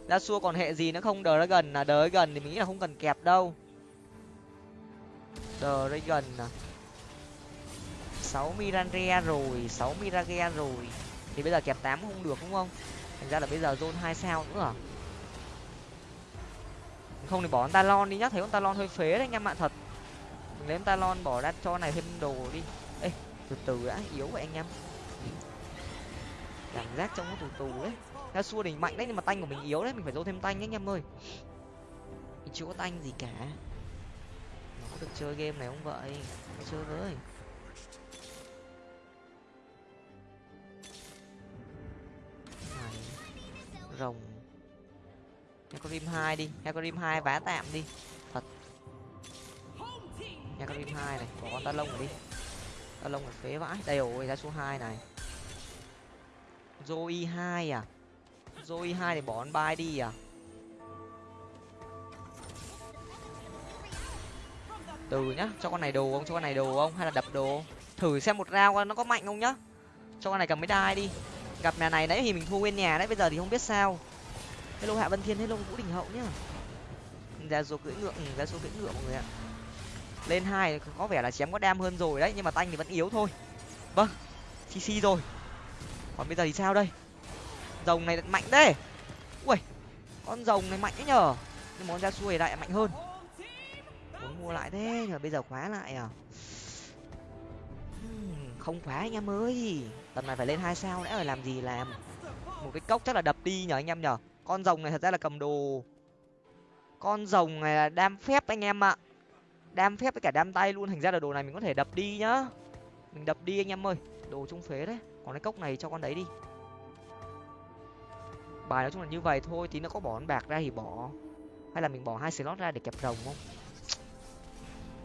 Ra xua còn hệ gì nữa không? Đờ ra gần là đờ gần thì mình nghĩ là không cần kẹp đâu. Đờ ra gần à? Sáu mirage rồi, sáu mirage rồi. Thì bây giờ kẹp tám không được, đúng không? Thành ra là bây giờ zone hai sao nữa à? Không thì bỏ con talon đi nhá, thấy con talon hơi phế đấy anh em ạ, thật. Mình lấy talon bỏ ra cho này thêm đồ đi. Ê, từ từ đã, yếu vậy anh em. Cảm giác trong nó tù tù đấy. Ra xua đỉnh mạnh đấy, nhưng mà tanh của mình yếu đấy, mình phải dâu thêm tanh anh em ơi. Mình chưa có tanh gì cả. Nó có được chơi game này không vậy? Chơi với rồng. Hecarim hai đi. Hecarim hai vá tạm đi. Thật. Hecarim hai này, bỏ con ta lông đi. Ta lông là phế vãi. Đây rồi, ra số hai này. Zoe hai à? Zoe hai thì bỏ con bay đi à? Từ nhá, cho con này đồ không? Cho con này đồ không? Hay là đập đồ thử xem một rau nó có mạnh không nhá. Cho con này cầm mấy đai đi gặp nhà này đấy thì mình thua nguyên nhà đấy, bây giờ thì không biết sao. Hello hạ vân thiên hello vũ đình hậu nhá. Ra số cưỡi ngựa ừ, ra số cưỡi ngựa mọi người ạ. Lên hai có vẻ là chém có đam hơn rồi đấy, nhưng mà tanh thì vẫn yếu thôi. Vâng cc rồi. Còn bây giờ thì sao đây? Rồng này mạnh đấy ui, con rồng này mạnh đấy nhở nhưng món ra xuôi lại mạnh hơn. Muốn mua lại thế nhở bây giờ khóa lại à? Hmm, không khóa anh em ơi tầm này phải lên hai sao nữa rồi làm gì làm? Một cái cốc chắc là đập đi nhở anh em nhở con rồng này thật ra là cầm đồ. Con rồng này là đam phép anh em ạ. Đam phép với cả đam tay luôn. Thành ra là đồ này mình có thể đập đi nhá. Mình đập đi anh em ơi. Đồ trung phế đấy. Còn cái cốc này cho con đấy đi. Bài nói chung là như vậy thôi, tí nó có bỏ con bạc ra thì bỏ. Hay là mình bỏ hai slot ra để kẹp rồng không?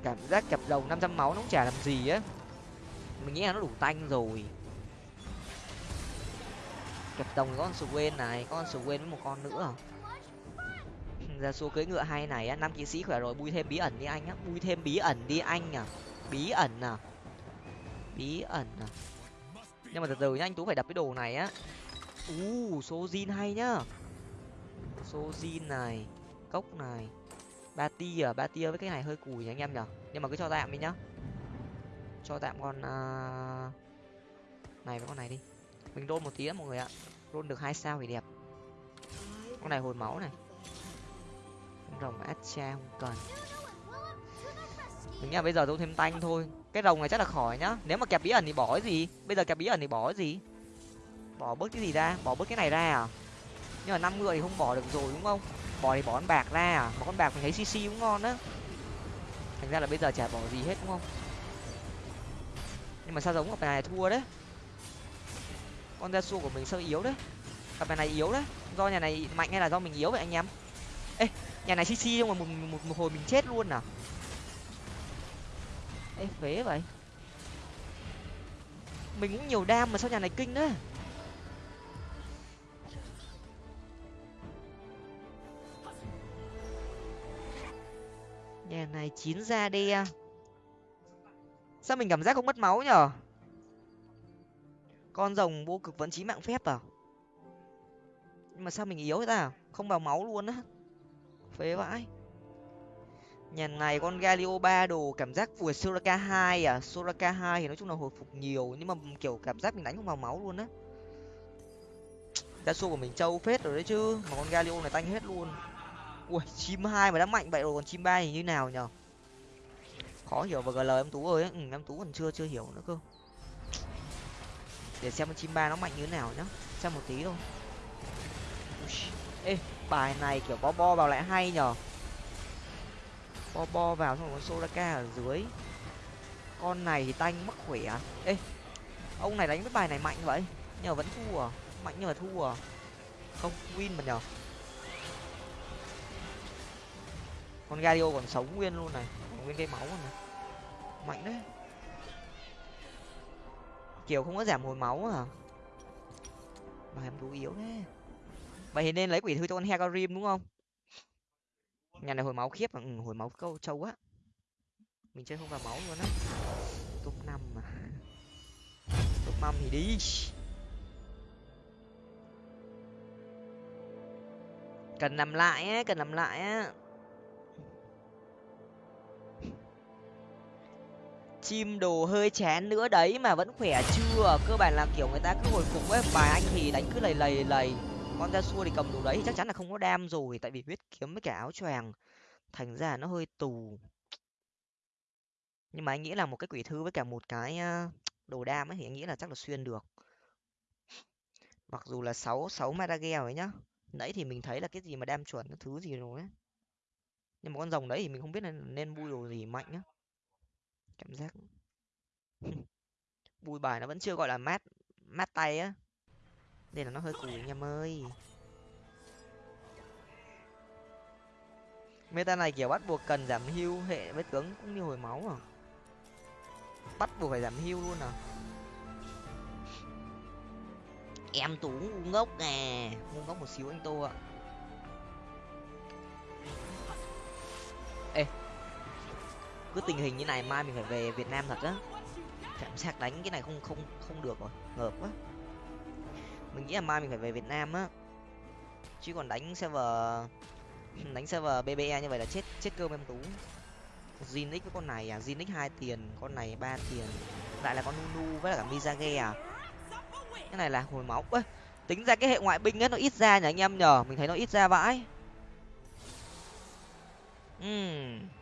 Cảm giác kẹp rồng năm trăm máu nó cũng chả làm gì á. Mình nghĩ là nó đủ tanh rồi kẹp đồng có con swain này có con swain với một con nữa. (laughs) Ra xua cưỡi ngựa hay này á, năm kỵ sĩ khỏe rồi, bui thêm bí ẩn đi anh á, bui thêm bí ẩn đi anh à. Bí ẩn à. Bí ẩn à. Nhưng mà từ từ nhá, anh tú phải đập cái đồ này á. U số zin hay nhá. Số zin này, cốc này. Ba tia à ba tia với cái này hơi cùi nhỉ anh em nhở nhưng mà cứ cho tạm đi nhá. Cho tạm con uh... này với con này đi mình đôn một tí mọi người ạ. Đôn được hai sao thì đẹp. Con này hồi máu này. Con rồng atcha không cần. Mình nghĩ là bây giờ tôi thêm tanh thôi. Cái rồng này chắc là khỏi nhá. Nếu mà kẹp bí ẩn thì bỏ cái gì? Bây giờ kẹp bí ẩn thì bỏ cái gì? Bỏ bớt cái gì ra? Bỏ bớt cái này ra à? Nhưng mà năm người thì không bỏ được rồi đúng không? Bỏ thì bỏ con bạc ra à? Mà con bạc mình thấy cc cũng ngon á. Thành ra là bây giờ chả bỏ gì hết đúng không? Nhưng mà sao giống cặp này thua đấy? Con da su của mình sao yếu đấy. Cặp này yếu đấy. Do nhà này mạnh hay là do mình yếu vậy anh em? Ê nhà này cc nhưng mà một, một, một hồi mình chết luôn à? Ê phế vậy. Mình cũng nhiều đam mà sao nhà này kinh đấy nhà này chín ra đi à. sao mình cảm giác không mất máu nhở? Con rồng vô cực vẫn chí mạng phép à? Nhưng mà sao mình yếu thế ta? Không vào máu luôn á. Phế vãi. Nhà này con galio ba đồ cảm giác vừa soraka hai à? Soraka hai thì nói chung là hồi phục nhiều nhưng mà kiểu cảm giác mình đánh không vào máu luôn á. Đa số của mình trâu phết rồi đấy chứ mà con galio này tanh hết luôn. Ui chim hai mà đã mạnh vậy rồi còn chim ba thì như nào nhở? Khó hiểu và gờ lời em tú ơi ừ, em tú còn chưa chưa hiểu nữa cơ để xem con chim ba nó mạnh như thế nào nhá. Xem một tí thôi. Ê, bài này kiểu bo bo vào lại hay nhở? Bo bo vào xong rồi con soraka ở dưới. Con này thì tanh mắc khỏe à? ê, ông này đánh với bài này mạnh vậy? Nhưng mà vẫn thua à? Mạnh nhưng mà thua à? Không, win mà nhở con gario còn sống nguyên luôn này. Còn nguyên cái máu này. Mạnh đấy kiểu không có giảm hồi máu à mà em đủ yếu thế. Vậy thì nên lấy quỷ thư cho con hecarim đúng không? Nhà này hồi máu khiếp mà ừ, hồi máu câu trâu á mình chơi không vào máu luôn á. Top năm mà. Top năm thì đi. Cần làm lại á cần làm lại á. Chim đồ hơi chén nữa đấy mà vẫn khỏe chưa? Cơ bản là, kiểu, người ta cứ hồi phục với bài anh thì đánh cứ lầy lầy lầy con ra xua thì cầm đồ đấy thì chắc chắn là không có đam rồi, tại vì huyết kiếm với cả áo choàng, thành ra nó hơi tù. Nhưng mà anh nghĩ là một cái quỷ thư với cả một cái đồ đam ấy thì anh nghĩ là chắc là xuyên được. Mặc dù là sáu sáu madagel ấy nhá, nãy thì mình thấy là cái gì mà đam chuẩn, cái thứ gì rồi ấy. Nhưng mà con rồng đấy thì mình không biết nên nên bui đồ gì mạnh á cảm giác (laughs) bùi bài nó vẫn chưa, gọi là, mát mát tay á. Nên là nó hơi cùi anh em ơi. Meta này kiểu bắt buộc cần giảm hưu hệ với tướng cũng như hồi máu à? Bắt buộc phải giảm hưu luôn à? Em tú ngu ngốc nè. Ngu ngốc một xíu anh tô ạ. Ê cứ tình hình như này mai mình phải về việt nam thật á. Cảm giác đánh cái này không không không được rồi, ngợp quá. Mình nghĩ là mai mình phải về việt nam á. Chứ còn đánh server (laughs) đánh server bbe như vậy là chết chết cơm em tú. Zinix với con này à? Zinix hai tiền, con này ba tiền. Lại là con nunu với cả mizage à? Cái này là hồi máu ơi tính ra cái hệ ngoại binh ấy nó ít ra nhỉ anh em nhờ? Mình thấy nó ít ra vãi. Uhm.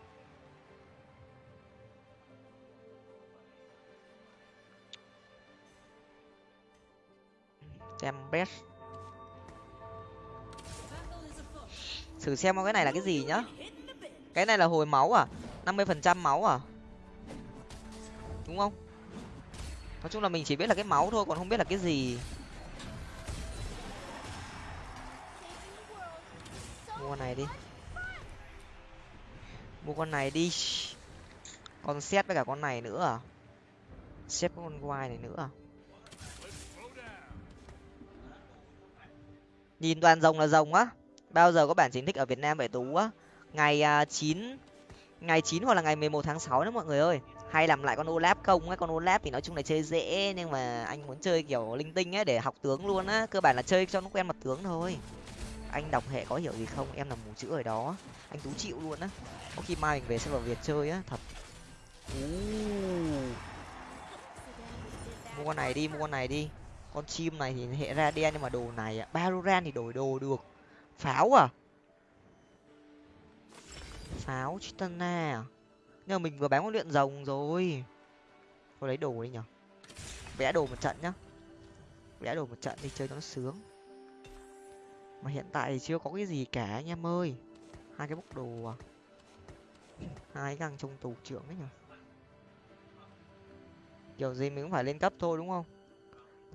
Xem best thử xem cái này là cái gì nhá. Cái này là hồi máu à? năm mươi phần trăm máu à? Đúng không? Nói chung là mình chỉ biết là cái máu thôi, còn không biết là cái gì. Mua con này đi. Mua con này đi. Con xét với cả con này nữa à? Xét con quai này nữa à? Nhìn toàn rồng là rồng á. Bao giờ có bản chính thức ở việt nam vậy tú á? Ngày à, chín ngày chín hoặc là ngày mười một tháng sáu đó mọi người ơi. Hay làm lại con olap không ấy con olap thì nói chung là chơi dễ, nhưng mà anh muốn chơi kiểu linh tinh ấy để học tướng luôn á. Cơ bản là chơi cho nó quen mặt tướng thôi. Anh đọc hệ có hiểu gì không? Em là mù chữ ở đó. Anh tú chịu luôn á. Có khi mai mình về sẽ vào việt chơi á, thật. Mua con này đi, mua con này đi con chim này thì hệ ra đen nhưng mà đồ này ạ baroran thì đổi đồ được. Pháo à? Pháo chitana à? Nhưng mà mình vừa bán con luyện rồng rồi. Thôi lấy đồ đi nhở. Vẽ đồ một trận nhá. Vẽ đồ một trận đi, chơi cho nó sướng. Mà hiện tại thì chưa có cái gì cả anh em ơi. Hai cái bốc đồ à? Hai găng trong tù trưởng ấy nhở. Kiểu gì mình cũng phải lên cấp thôi đúng không?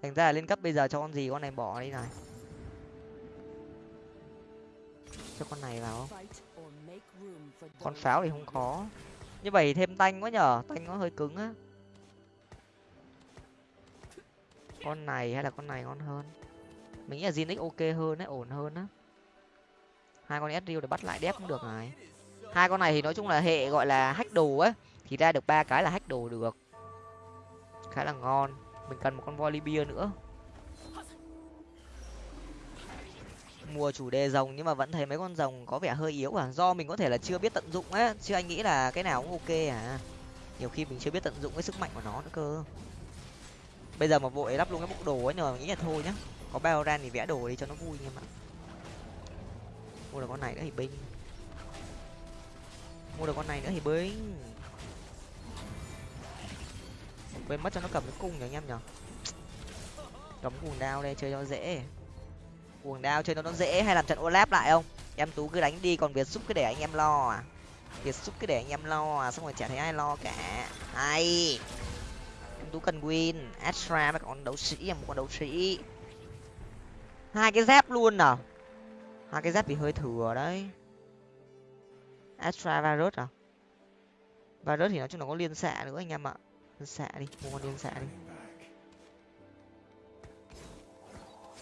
Thành ra là lên cấp bây giờ cho con gì con này bỏ đi này. Cho con này vào. Con pháo thì không có. Như vậy thêm tanh quá nhở. Tanh nó hơi cứng á. Con này hay là con này ngon hơn? Mình nghĩ là Zinix ok hơn đấy ổn hơn á. Hai con sriu để bắt lại đép cũng được này. Hai con này thì nói chung là hệ gọi là hack đồ á. Thì ra được ba cái là hack đồ được. Khá là ngon mình cần một con Volibear nữa. Mùa chủ đề rồng nhưng mà vẫn thấy mấy con rồng có vẻ hơi yếu à. Do mình có thể là chưa biết tận dụng á, chứ anh nghĩ là cái nào cũng ok à. Nhiều khi mình chưa biết tận dụng cái sức mạnh của nó nữa cơ. Bây giờ mà vội lắp luôn cái bộ đồ ấy nhưng mà mình nghĩ là thôi nhá. Có bao ran thì vẽ đồ đi cho nó vui em ạ mua được con này nữa thì binh. Mua được con này nữa thì binh quên mất cho nó cầm cái cung nhỉ anh em nhở cầm cuồng đao đây, chơi cho dễ. Cuồng đao chơi cho nó dễ hay làm trận olap lại không? Em tú cứ đánh đi, còn việt xúc cứ để anh em lo à? Việt xúc cứ để anh em lo à xong rồi chả thấy ai lo cả. Hay em tú cần win, astra với con đấu sĩ một con đấu sĩ. Hai cái dép luôn à? Hai cái dép bị hơi thừa đấy. Astra virus à? Virus thì nói chung là có liên xạ nữa anh em ạ xạ đi mua con điên xạ đi.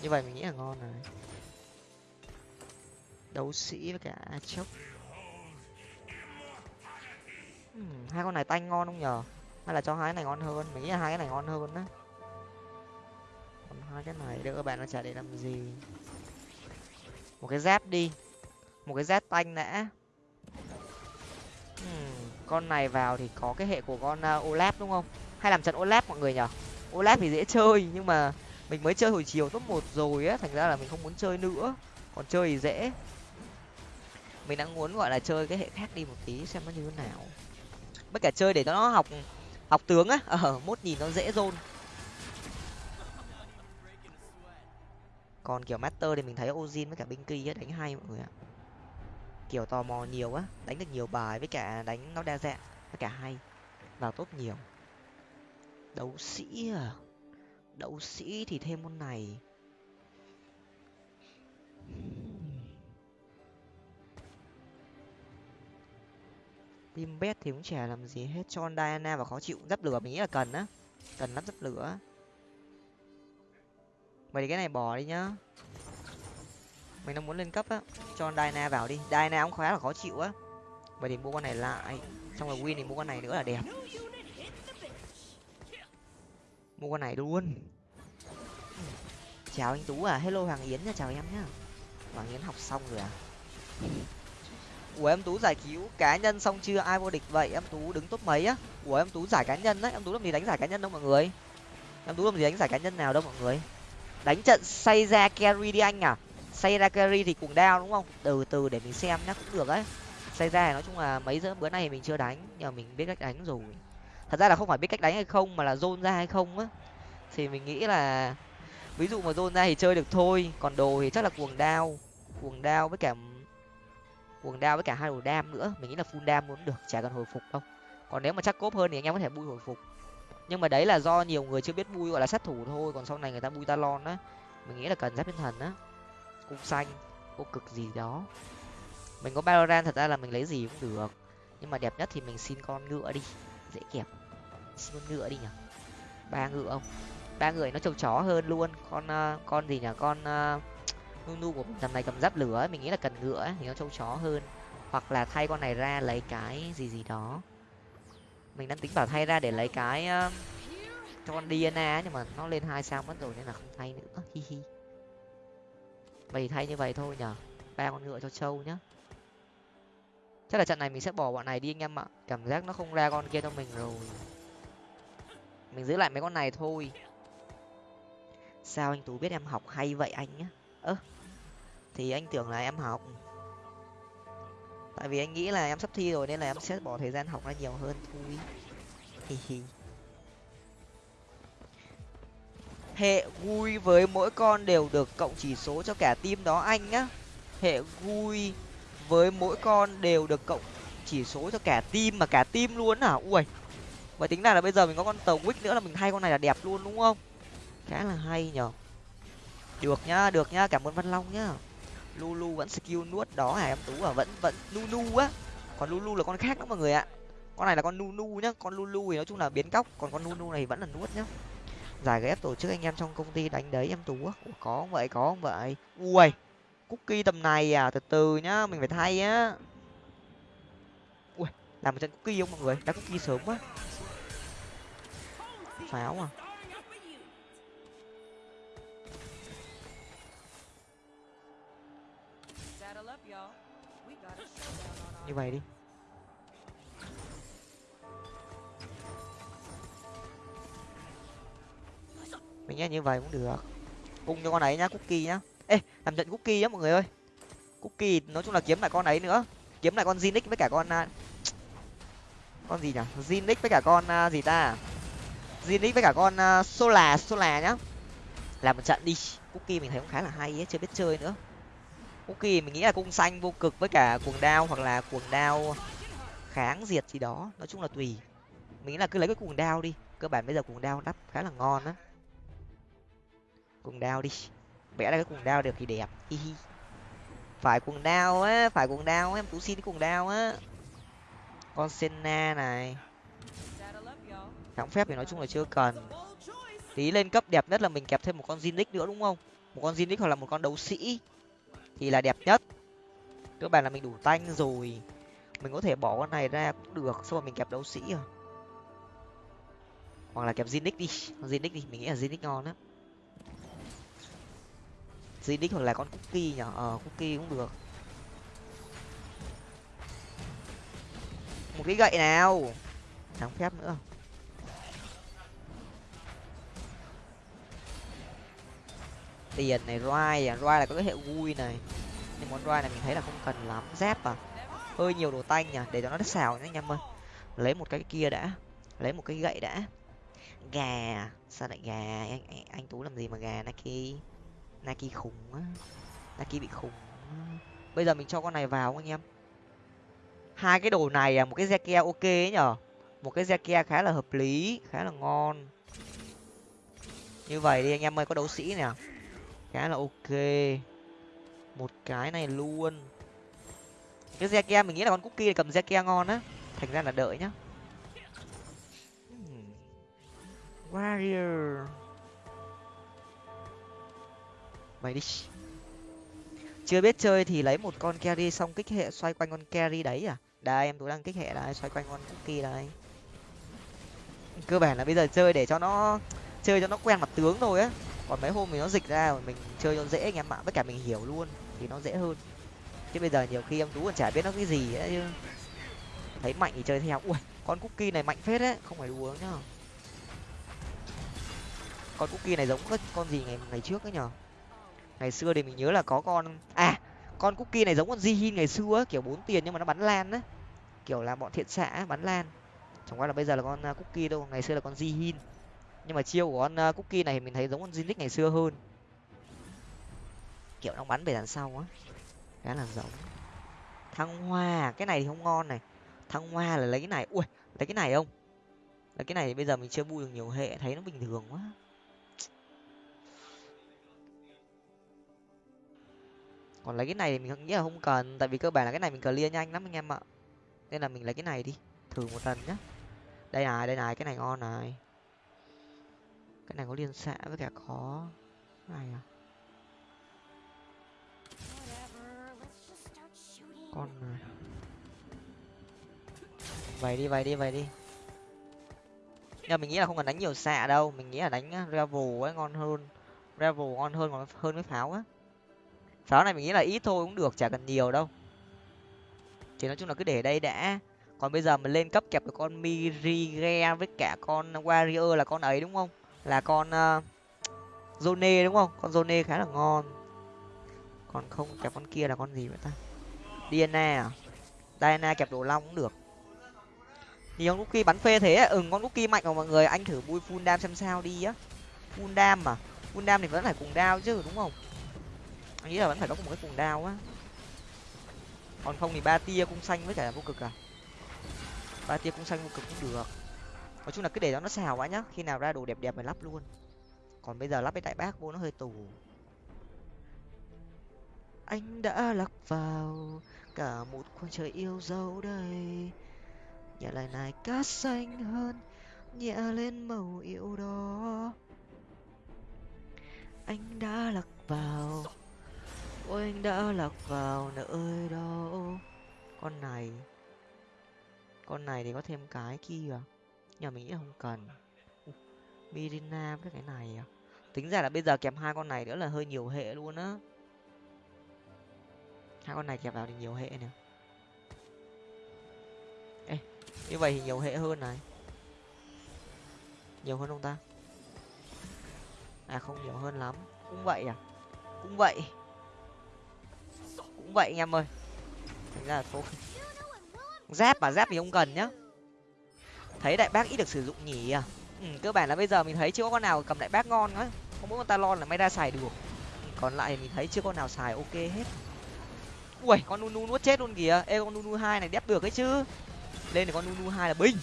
Như vậy mình nghĩ là ngon rồi. Đấu sĩ với cả chốc. Uhm, hai con này tanh ngon không nhờ hay là cho hai cái này ngon hơn? Mình nghĩ là hai cái này ngon hơn á. Còn hai cái này đỡ bạn nó chả để làm gì. Một cái dép đi. Một cái dép tanh đã con này vào thì có cái hệ của con ờ, uh, olap đúng không? Hay làm trận olap mọi người nhở olap thì dễ chơi nhưng mà mình mới chơi hồi chiều top một rồi á thành ra là mình không muốn chơi nữa. Còn chơi thì dễ. Mình đang muốn gọi là chơi cái hệ khác đi một tí xem nó như thế nào. Bất cả chơi để cho nó học học tướng á. Ờ mốt nhìn nó dễ rôn còn kiểu master thì mình thấy ozin với cả binky á đánh hay mọi người ạ kiểu tò mò nhiều á đánh được nhiều bài với cả đánh nó đa dạng, với cả hay, vào tốt nhiều. Đấu sĩ à? Đấu sĩ thì thêm môn này. Tim bét thì cũng chả làm gì hết, cho diana và khó chịu, dắp lửa mình nghĩ là cần á. Cần lắp dắp lửa. Vậy thì cái này bỏ đi nhá mình đang muốn lên cấp á. Cho diana vào đi. Diana cũng khá là khó chịu á. Vậy thì mua con này lại. Xong rồi win thì mua con này nữa là đẹp. Mua con này luôn. Chào anh tú à. Hello hoàng yến nha. Chào em nhá. Hoàng yến học xong rồi à? Ủa, em tú giải cứu cá nhân xong chưa? Ai vô địch vậy? Em tú đứng top mấy á? Ủa, em tú giải cá nhân đấy em tú làm gì đánh giải cá nhân đâu mọi người? Em tú làm gì đánh giải cá nhân nào đâu mọi người? Đánh trận say ra carry đi anh à? Say ra carry thì cùng đao đúng không? Từ từ để mình xem nhá, cũng được đấy say ra nói chung là mấy giờ bữa nay mình chưa đánh nhưng mình biết cách đánh rồi. Thật ra là không phải biết cách đánh hay không, mà là zone ra hay không á. Thì mình nghĩ là, ví dụ mà zone ra thì chơi được thôi, còn đồ thì chắc là cuồng đao cuồng đao với cả, cuồng đao với cả hai đồ đam nữa. Mình nghĩ là full đam muốn được, chả cần hồi phục đâu. Còn nếu mà chắc cốp hơn thì anh em có thể bui hồi phục. Nhưng mà đấy là do nhiều người chưa biết bui, gọi là sát thủ thôi, còn sau này người ta bui talon á. Mình nghĩ là cần giáp tinh thần á cung xanh cô cực gì đó. Mình có Valorant thật ra là mình lấy gì cũng được. Nhưng mà đẹp nhất thì mình xin con ngựa đi dễ kẹp. Xin con ngựa đi nhở ba ngựa không? Ba người nó trâu chó hơn luôn. Con uh, con gì nhở con uh, nu của mình tầm này cầm giáp lửa ấy, mình nghĩ là cần ngựa ấy, thì nó trâu chó hơn. Hoặc là thay con này ra lấy cái gì gì đó. Mình đang tính bảo thay ra để lấy cái uh, cho con Diana nhưng mà nó lên hai sao mất rồi nên là không thay nữa. Hi hi vậy thay như vậy thôi nhở ba con ngựa cho trâu nhá. Chắc là trận này mình sẽ bỏ bọn này đi anh em ạ. Cảm giác nó không ra con kia cho mình rồi. Mình giữ lại mấy con này thôi. Sao anh tú biết em học hay vậy anh nhá? Ơ, thì anh tưởng là em học. Tại vì anh nghĩ là em sắp thi rồi nên là em sẽ bỏ thời gian học ra nhiều hơn thôi. Hi hi. Hệ vui với mỗi con đều được cộng chỉ số cho cả team đó, anh nhá. Hệ vui với mỗi con đều được cộng chỉ số cho cả team, mà cả team luôn à ui và tính ra là bây giờ mình có con tàu wick nữa là mình hay con này là đẹp luôn, đúng không? Khá là hay nhở. Được nhá được nhá, cảm ơn văn long nhá. Lulu vẫn skill nuốt đó hả em tú à vẫn vẫn lulu á. Còn lulu là con khác đó mọi người ạ. Con này là con nunu nhá. Con lulu thì nói chung là biến cóc, còn con nunu này vẫn là nuốt nhá giải ghép tổ chức anh em trong công ty đánh đấy em tú Ủa, có không vậy? Có không vậy? Ui cookie tầm này à? Từ từ nhá mình phải thay á. Ui làm một trận cookie không mọi người? Đã cookie sớm quá. Pháo à? Như vậy đi. Mình nghe như vậy cũng được. Cung cho con ấy nhá cookie nhá. Ê làm trận cookie nhá mọi người ơi. Cookie nói chung là kiếm lại con ấy nữa. Kiếm lại con zinix với cả con à, con gì nhỉ? Zinix với cả con uh, gì ta? Zinix với cả con uh, sola sola nhá. Làm một trận đi. Cookie mình thấy cũng khá là hay ấy chưa biết chơi nữa. Cookie mình nghĩ là cung xanh vô cực với cả cuồng đao hoặc là cuồng đao kháng diệt gì đó. Nói chung là tùy. Mình nghĩ là cứ lấy cái cuồng đao đi. Cơ bản bây giờ cuồng đao đắp khá là ngon á cuồng đao đi. Vẽ ra cái cuồng đao được thì đẹp. Hi hi. Phải cuồng đao á, phải cuồng đao em tú xin cái cuồng đao á. Con senna này. Kháng phép thì nói chung là chưa cần. Tí lên cấp đẹp nhất là mình kẹp thêm một con zinix nữa đúng không? Một con zinix hoặc là một con đấu sĩ thì là đẹp nhất. Cơ bản là mình đủ tanh rồi. Mình có thể bỏ con này ra cũng được, xong rồi mình kẹp đấu sĩ rồi. Hoặc là kẹp zinix đi. Zinix đi, mình nghĩ là zinix ngon lắm zinix hoặc là con cookie nhở ờ cookie cũng được. Một cái gậy nào? Thắng phép nữa. Tiền này roi à roi là có cái hệ vui này. Nhưng món roi này mình thấy là không cần lắm. Dép à? Hơi nhiều đồ tanh nhỉ? Để cho nó đất xào nhá anh em ơi. Lấy một cái kia đã. Lấy một cái gậy đã. Gà. Sao lại gà? Anh anh, anh tú làm gì mà gà naki naki khùng á naki bị khùng bây giờ mình cho con này vào anh em? Hai cái đồ này à một cái Zekia ok ấy nhở? Một cái Zekia khá là hợp lý, khá là ngon. Như vậy đi anh em ơi, có đấu sĩ nè. Khá là ok. Một cái này luôn. Cái Zekia, mình nghĩ là con cookie cầm Zekia ngon á. Thành ra là đợi nhá. Hmm. Warrior mày đi. Chưa biết chơi thì lấy một con carry xong kích hệ xoay quanh con carry đấy à? Đây, em tôi đang kích hệ đây xoay quanh con cookie đây cơ bản là bây giờ chơi để cho nó, chơi cho nó quen mặt tướng thôi á. Còn mấy hôm mình nó dịch ra mình chơi cho dễ, anh em ạ. Với cả mình hiểu luôn thì nó dễ hơn. Chứ bây giờ nhiều khi em tú còn chả biết nó cái gì ấy chứ thấy mạnh thì chơi theo. Ui, con cookie này mạnh phết đấy, không phải đùa nhá. Con cookie này giống con gì ngày ngày trước ấy nhở ngày xưa thì mình nhớ là có con à con cookie này giống con Jihin ngày xưa kiểu bốn tiền nhưng mà nó bắn lan á. Kiểu là bọn thiện xã bắn lan. Chẳng qua là bây giờ là con à, cookie đâu, ngày xưa là con Jihin. Nhưng mà chiêu của con à, cookie này thì mình thấy giống con Zinix ngày xưa hơn. Kiểu nó bắn về đằng sau á, khá là giống. Thăng hoa, cái này thì không ngon này. Thăng hoa là lấy cái này, ui, lấy cái này không? Lấy cái này bây giờ mình chưa vui được nhiều hệ, thấy nó bình thường quá. Còn lấy cái này thì mình nghĩ là không cần, tại vì cơ bản là cái này mình clear nhanh lắm anh em ạ. Nên là mình lấy cái này đi, thử một lần nhá. Đây này đây này, cái này ngon này. Cái này có liên xạ với cả có cái này à. Con này. Vậy đi vậy đi vậy đi. Nhưng mình nghĩ là không cần đánh nhiều xạ đâu, mình nghĩ là đánh ờ, revel ấy ngon hơn. Revel ngon hơn, còn hơn với pháo á pháo này mình nghĩ là ít thôi cũng được chả cần nhiều đâu. Thì nói chung là cứ để đây đã. Còn bây giờ mình lên cấp kẹp được con mirige với cả con warrior là con ấy đúng không? Là con uh, zone đúng không? Con zone khá là ngon. Còn không kẹp con kia là con gì vậy ta? Diana à? Diana kẹp đồ long cũng được. Thì con cookie bắn phê thế ừ con cookie mạnh mà mọi người anh thử bui full đam xem sao đi á. Full đam mà full đam thì vẫn phải cùng đao chứ đúng không? Nghĩ là vẫn phải có một cái cuồng đao á. Còn không thì ba tia cung xanh với cả vô cực à? Ba tia cung xanh, vô cực cũng được. Nói chung là cứ để cho nó xào quá nhá. Khi nào ra đồ đẹp đẹp mình lắp luôn. Còn bây giờ lắp cái đại bác vô nó hơi tù. Anh đã lắc vào cả một khoảng trời yêu dấu đây. Nhẹ lại này cát xanh hơn, nhẹ lên màu yêu đó. Anh đã lắc vào ôi, anh đã lạc vào nơi đâu con này. Con này thì có thêm cái kia à? nhà mình nghĩ không cần. Mirina với cái này à? Tính ra là bây giờ kèm hai con này nữa là hơi nhiều hệ luôn á. Hai con này kẹp vào thì nhiều hệ nè. Ê, như vậy thì nhiều hệ hơn này. Nhiều hơn không ta? À không nhiều hơn lắm. Cũng vậy à? Cũng vậy cũng vậy anh em ơi. Thành ra là thôi. Giáp mà giáp thì không cần nhá. Thấy đại bác ít được sử dụng nhỉ? À ừ, cơ bản là bây giờ mình thấy chưa có con nào cầm đại bác ngon á không muốn con talon là may ra xài được. Còn lại mình thấy chưa con nào xài ok hết. Ui con nunu nuốt chết luôn kìa. Ê con nunu hai này đép được ấy chứ. Lên thì con nunu hai là binh.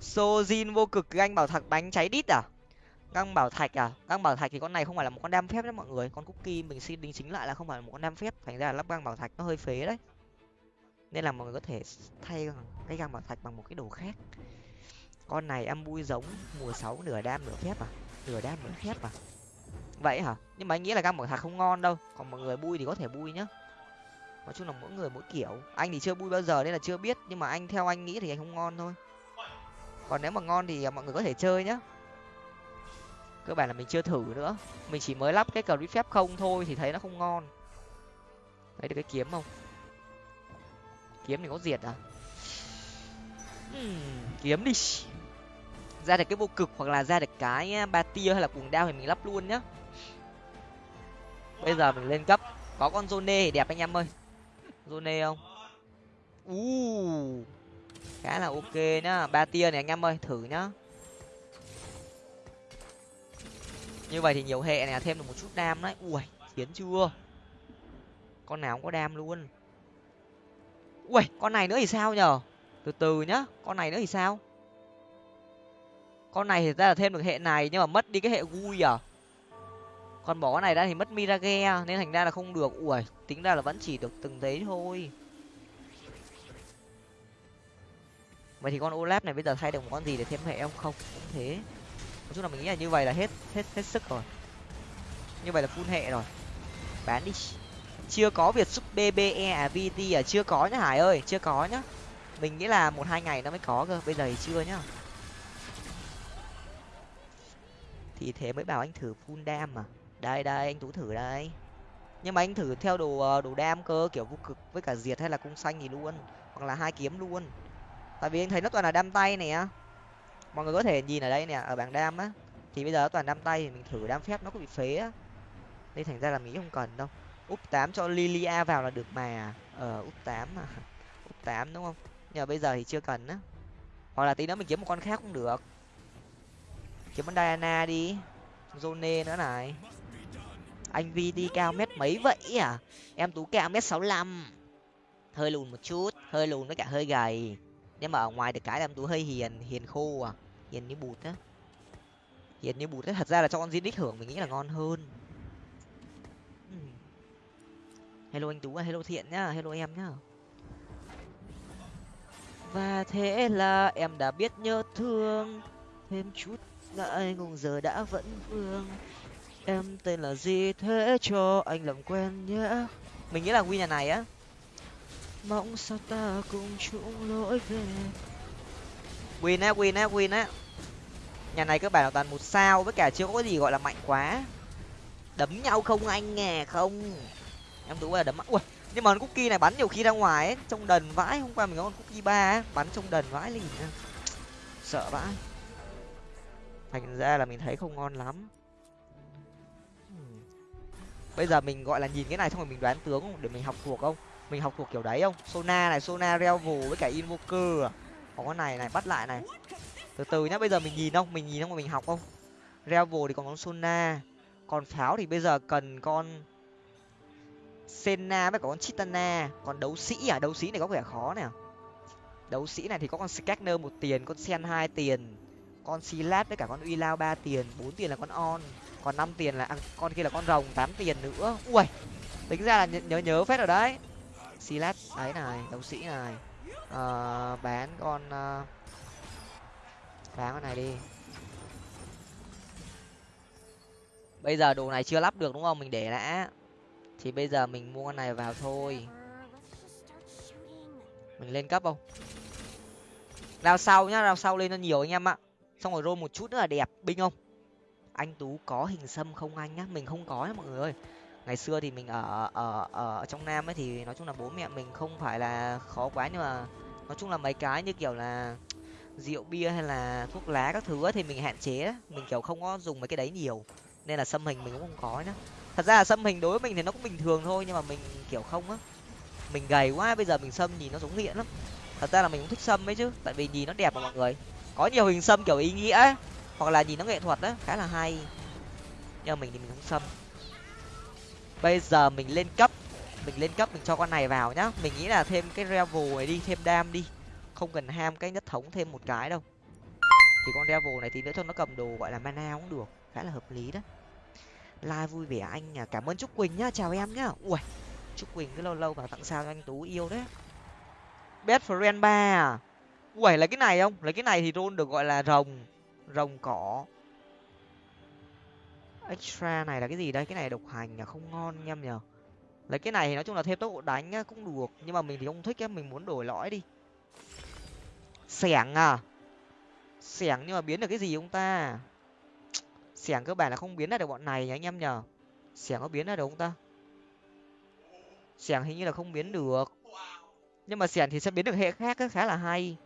Sojin vô cực ganh bảo thạc bánh cháy đít à? Găng bảo thạch à? Găng bảo thạch thì con này không phải là một con đam phép đấy mọi người. Con cookie mình xin đính chính lại là không phải là một con đam phép. Thành ra là lắp găng bảo thạch nó hơi phế đấy. Nên là mọi người có thể thay cái găng bảo thạch bằng một cái đồ khác. Con này em bui giống, mùa sáu nửa đam nửa phép à? Nửa đam nửa phép à? Vậy hả? Nhưng mà anh nghĩ là găng bảo thạch không ngon đâu. Còn mọi người bui thì có thể bui nhá. Nói chung là mỗi người mỗi kiểu. Anh thì chưa bui bao giờ nên là chưa biết. Nhưng mà anh theo anh nghĩ thì anh không ngon thôi. Còn nếu mà ngon thì mọi người có thể chơi nhá cơ bản là mình chưa thử nữa. Mình chỉ mới lắp cái cờ phép không thôi thì thấy nó không ngon. Thấy được cái kiếm không? Kiếm thì có diệt à? Uhm, kiếm đi. Ra được cái vô cực hoặc là ra được cái à, ba tia hay là cuồng đao thì mình lắp luôn nhá. Bây giờ mình lên cấp. Có con zone thì đẹp anh em ơi. Zone không? U khá là ok nhá. Ba tia này anh em ơi thử nhá. Như vậy thì nhiều hệ này thêm được một chút đam đấy. Ui, chiến chưa? Con nào cũng có đam luôn. Ui, con này nữa thì sao nhở? Từ từ nhá, con này nữa thì sao? Con này thì ra là thêm được hệ này nhưng mà mất đi cái hệ vui à? Còn bỏ cái này ra thì mất mirage à? nên thành ra là không được. Ui, tính ra là vẫn chỉ được từng đấy thôi. Vậy thì con olap này bây giờ thay được một con gì để thêm hệ không không, cũng thế chung là mình nghĩ là như vậy là hết hết hết sức rồi. Như vậy là full hệ rồi. Bán đi. Chưa có việc giúp bbe à vt à chưa có nhá hải ơi, chưa có nhá. Mình nghĩ là một hai ngày nó mới có cơ, bây giờ thì chưa nhá. Thì thế mới bảo anh thử full đam mà. Đây đây, anh tú thử đây. Nhưng mà anh thử theo đồ ờ, đồ đam cơ, kiểu vô cực với cả diệt hay là cung xanh gì luôn. Hoặc là hai kiếm luôn. Tại vì anh thấy nó toàn là đam tay này á mọi người có thể nhìn ở đây nè, ở bảng đam á. Thì bây giờ toàn đam tay thì mình thử đam phép nó có bị phế á. Nên thành ra là mỹ không cần đâu. Úp tám cho lilia vào là được mà. Ờ úp tám mà. (laughs) Úp tám đúng không? Nhưng mà bây giờ thì chưa cần á. Hoặc là tí nữa mình kiếm một con khác cũng được. Kiếm con diana đi. Zone nữa này. Anh vi đi cao mét mấy vậy à? Em tú cao mét sáu lăm. Hơi lùn một chút, hơi lùn với cả hơi gầy. Nhưng mà ở ngoài được cái là em tú hơi hiền hiền khô à hiền như bụt á. Hiền như bụt á, thật ra là cho con di hưởng mình nghĩ là ngon hơn. Hmm. Hello anh tú à, hello thiện nhá, hello em nhá. Và thế là em đã biết nhớ thương, thêm chút ngại ngùng giờ đã vẫn vương. Em tên là gì thế cho anh làm quen nhé? Mình nghĩ là win nhà này á. Mong sao ta cùng chung lỗi về. Win á win á win á nhà này các bạn toàn một sao, với cả chưa có gì gọi là mạnh quá. Đấm nhau không anh nghe không? Em tú là đấm ui, nhưng mà con cookie này bắn nhiều khi ra ngoài ấy, trong đần vãi, hôm qua mình có con cookie ba bắn trong đần vãi lì sợ vãi. Thành ra là mình thấy không ngon lắm. Bây giờ mình gọi là nhìn cái này xong rồi mình đoán tướng không? Để mình học thuộc không? Mình học thuộc kiểu đấy không? Sona này, sona revel với cả invoker à? Có cái này này, bắt lại này từ từ nhá bây giờ mình nhìn không? Mình nhìn không? Mà mình học không? Revel thì còn con sona còn pháo thì bây giờ cần con senna với cả con chitana. Còn đấu sĩ à? Đấu sĩ này có vẻ khó nè. Đấu sĩ này thì có con scanner một tiền con sen hai tiền con silat với cả con uy lao ba tiền bốn tiền là con on. Còn năm tiền là à, con kia là con rồng tám tiền nữa. Ui tính ra là nhớ nhớ phết rồi đấy. Silat đấy này đấu sĩ này. Ờ, bán con uh, phá con này đi. Bây giờ đồ này chưa lắp được đúng không? Mình để đã. Thì bây giờ mình mua con này vào thôi. Mình lên cấp không? Rao sau nhá, rao sau lên nó nhiều anh em ạ. Xong rồi rô một chút nữa là đẹp, binh không? Anh tú có hình xâm không anh nhá? Mình không có nhá mọi người ơi. Ngày xưa thì mình ở ở ở trong nam ấy thì nói chung là bố mẹ mình không phải là khó quá nhưng mà nói chung là mấy cái như kiểu là rượu bia hay là thuốc lá các thứ ấy, thì mình hạn chế mình kiểu không có dùng mấy cái đấy nhiều. Nên là xâm hình mình cũng không có nữa. thật ra là xâm hình đối với mình thì nó cũng bình thường thôi nhưng mà mình kiểu không á. Mình gầy quá bây giờ mình xâm nhìn nó giống nghiện lắm. Thật ra là mình cũng thích xâm ấy chứ tại vì nhìn nó đẹp mà mọi người. Có nhiều hình xâm kiểu ý nghĩa ấy hoặc là nhìn nó nghệ thuật á khá là hay. Nhưng mà mình thì mình không xâm. Bây giờ mình lên cấp mình lên cấp mình cho con này vào nhá. Mình nghĩ là thêm cái level này đi thêm đam đi không cần ham cái nhất thống thêm một cái đâu. Thì con devil này thì nữa cho nó cầm đồ gọi là mana cũng được. Khá là hợp lý đó. Like vui vẻ anh à cảm ơn trúc quỳnh nhá. Chào em nhá. Ui trúc quỳnh cứ lâu lâu vào tặng sao cho anh tú yêu đấy. Best friend ba à? Ui lấy cái này không? Lấy cái này thì rôn được gọi là rồng. Rồng cỏ. Extra này là cái gì đây? Cái này độc hành à không ngon anh em lấy cái này thì nói chung là thêm tốc độ đánh á, cũng được. Nhưng mà mình thì không thích á mình muốn đổi lõi đi xẻng à? Xẻng nhưng mà biến được cái gì ông ta? Xẻng cơ bản là không biến ra được bọn này nhỉ anh em nhở, xẻng có biến ra được không ta? Xẻng hình như là không biến được. Nhưng mà xẻng thì sẽ biến được hệ khác ấy, khá là hay.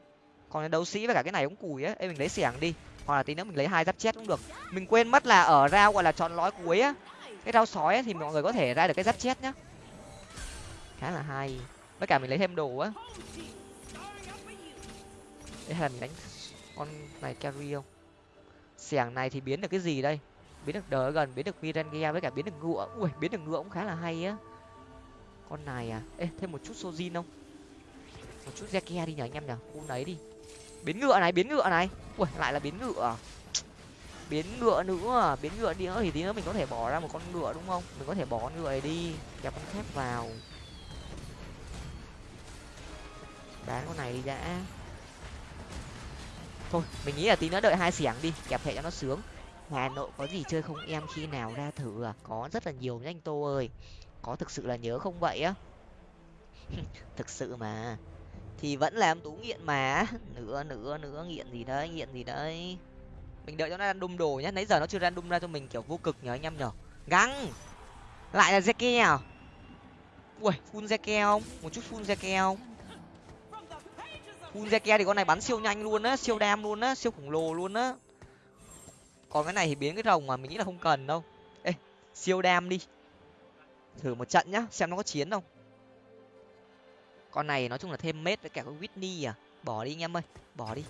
Còn đấu sĩ với cả cái này cũng cùi á. Ê, mình lấy xẻng đi. Hoặc là tí nữa mình lấy hai giáp chết cũng được. Mình quên mất là ở rau gọi là chọn lõi cuối á. Cái rau sói ấy, thì mọi người có thể ra được cái giáp chết nhá. Khá là hay. Với cả mình lấy thêm đồ á đây hay là mình đánh con này carry không? Xẻng này thì biến được cái gì đây? Biến được đỡ gần, biến được mirangia với cả biến được ngựa. Ui, biến được ngựa cũng khá là hay á. Con này à? Ê, thêm một chút sojin không? Một chút Zekia đi nhở anh em nhở khu đấy đi. Biến ngựa này, biến ngựa này. Ui, lại là biến ngựa. Biến ngựa nữa. Biến ngựa đi nữa thì tí nữa mình có thể bỏ ra một con ngựa đúng không? Mình có thể bỏ con ngựa này đi. Kẹp con thép vào. Bán con này đi đã thôi, mình nghĩ là tí nữa đợi hai xẻng đi, kẹp hệ cho nó sướng. Hà nội có gì chơi không em khi nào ra thử à? Có rất là nhiều nhanh tô ơi. Có thực sự là nhớ không vậy á? (laughs) Thực sự mà. Thì vẫn làm tú nghiện mà. Nữa nữa nữa, nghiện gì đấy, nghiện gì đấy. Mình đợi cho nó random đồ nhá. Nãy giờ nó chưa random ra cho mình, kiểu vô cực nhở anh em nhở găng lại là zeke à? Ui, full zeke không? Một chút full zeke không? Full zeke thì con này bắn siêu nhanh luôn á siêu đam luôn á siêu khổng lồ luôn á. Còn cái này thì biến cái rồng mà mình nghĩ là không cần đâu. Ê siêu đam đi. Thử một trận nhá xem nó có chiến không. Con này nói chung là thêm mết với cả con whitney à. Bỏ đi anh em ơi bỏ đi.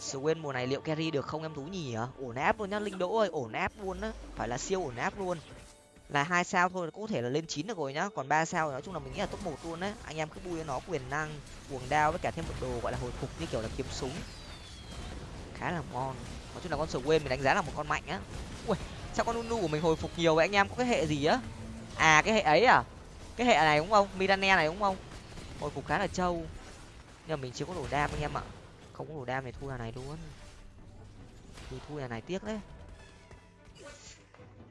Swain mùa này liệu carry được không em thú nhỉ? Ổn áp luôn nhá linh đỗ ơi ổn áp luôn á. Phải là siêu ổn áp luôn là hai sao thôi, có thể là lên chín được rồi nhá. Còn ba sao nói chung là mình nghĩ là top một luôn đấy. anh em cứ bui nó quyền năng, cuồng đao với cả thêm một đồ gọi là hồi phục như kiểu là kiếm súng. Khá là ngon. Nói chung là con Swain mình đánh giá là một con mạnh á. Ui, sao con nunu của mình hồi phục nhiều vậy anh em? Có cái hệ gì á? À cái hệ ấy à? Cái hệ này đúng không? Mirane này đúng không? Hồi phục khá là trâu. Nhưng mà mình chưa có đủ đam anh em ạ. Không có đủ đam thì thua nhà này luôn. Thì thua nhà này tiếc đấy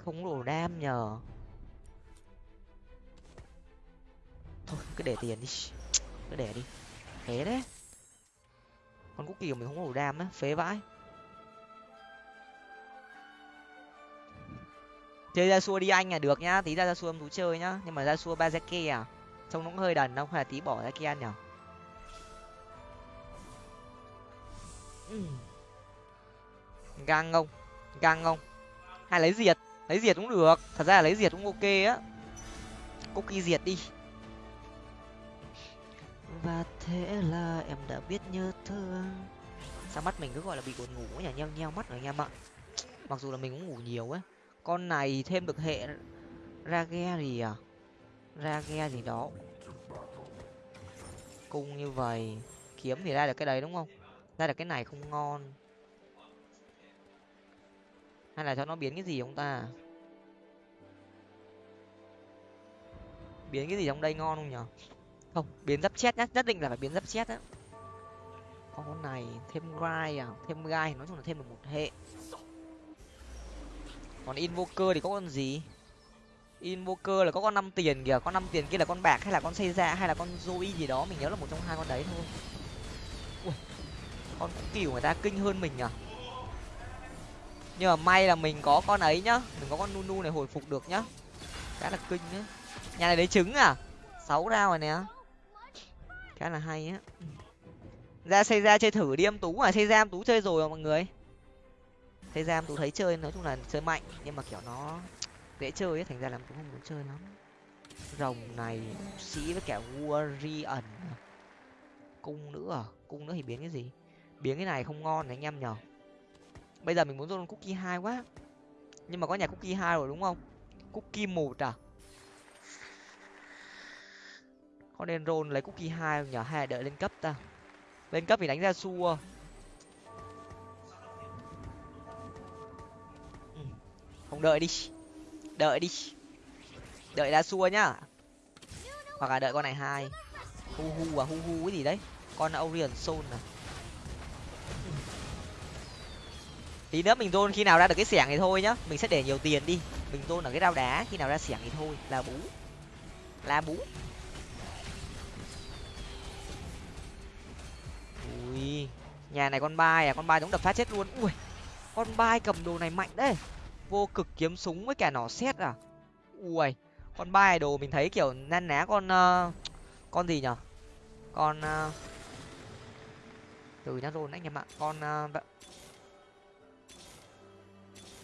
không đủ đam nhờ. Thôi, cứ để tiền đi. Cứ để đi. Thế đấy. Con cookie của mình không đủ đam á, phế vãi. Chơi ra xua đi anh là được nhá. Tí ra ra xua em thú chơi nhá. Nhưng mà ra xua ba kia à. Trông nó cũng hơi đần không hay là tí bỏ ra kia ăn nhở? Ừ. Gang không gang không hay lấy diệt? Lấy diệt cũng được. Thật ra là lấy diệt cũng ok á. Cookie diệt đi. Và thế là em đã biết nhớ thương sao mắt mình cứ gọi là bị buồn ngủ nhỉ? Nheo nheo mắt rồi anh em ạ mặc dù là mình cũng ngủ nhiều á con này thêm được hệ ra ghe gì à? Ra ghe gì đó. Cung như vậy. Kiếm thì ra được cái đấy đúng không? Ra được cái này không ngon hay là cho nó biến cái gì không ta à? biến cái gì trong đây ngon không nhở? Không biến giáp chết nhất nhất định là phải biến giáp chết á. Con này thêm gai à? Thêm gai nói chung là thêm được một hệ. Còn invoker thì có con gì? Invoker là có con năm tiền kìa. Con năm tiền kia là con bạc hay là con xây ra hay là con zoe gì đó? Mình nhớ là một trong hai con đấy thôi. Ui, con kiểu người ta kinh hơn mình à nhưng mà may là mình có con ấy nhá. Mình có con nunu này hồi phục được nhá. Khá là kinh nhá nhà này lấy trứng à? Sáu rau rồi nè. Khá là hay á. Ra xây ra chơi thử đi, em tú à. Xây ra em tú chơi rồi mà, mọi người. Xây ra em tú thấy chơi, nói chung là chơi mạnh. Nhưng mà, kiểu, nó dễ chơi ấy. Thành ra là cũng không muốn chơi lắm. Rồng này, sĩ với cả warrior à. cung nữa à? Cung nữa thì biến cái gì? Biến cái này không ngon này, anh em nhở bây giờ mình muốn roll cookie hai quá. Nhưng mà có nhà cookie hai rồi đúng không? Cookie một à? Có nên roll lấy cookie hai nhỏ hai hay là đợi lên cấp ta? Lên cấp thì đánh ra xua. Ừ. Không đợi đi. Đợi đi. Đợi ra xua nhá. Hoặc là đợi con này hai. Hu hu à hu hu cái gì đấy? Con orion soul à? Tí nữa mình zone khi nào ra được cái xẻng thì thôi nhá. Mình sẽ để nhiều tiền đi. Mình zone ở cái rau đá khi nào ra xẻng thì thôi. Là bú. Là bú. Ui nhà này con bai à? Con bai giống đập phát chết luôn. Ui con bai cầm đồ này mạnh đấy. Vô cực kiếm súng với cả nỏ xét à? Ui con bai đồ mình thấy kiểu nan ná con uh, con gì nhở? Con uh, từ nhá rồi anh em ạ. Con uh,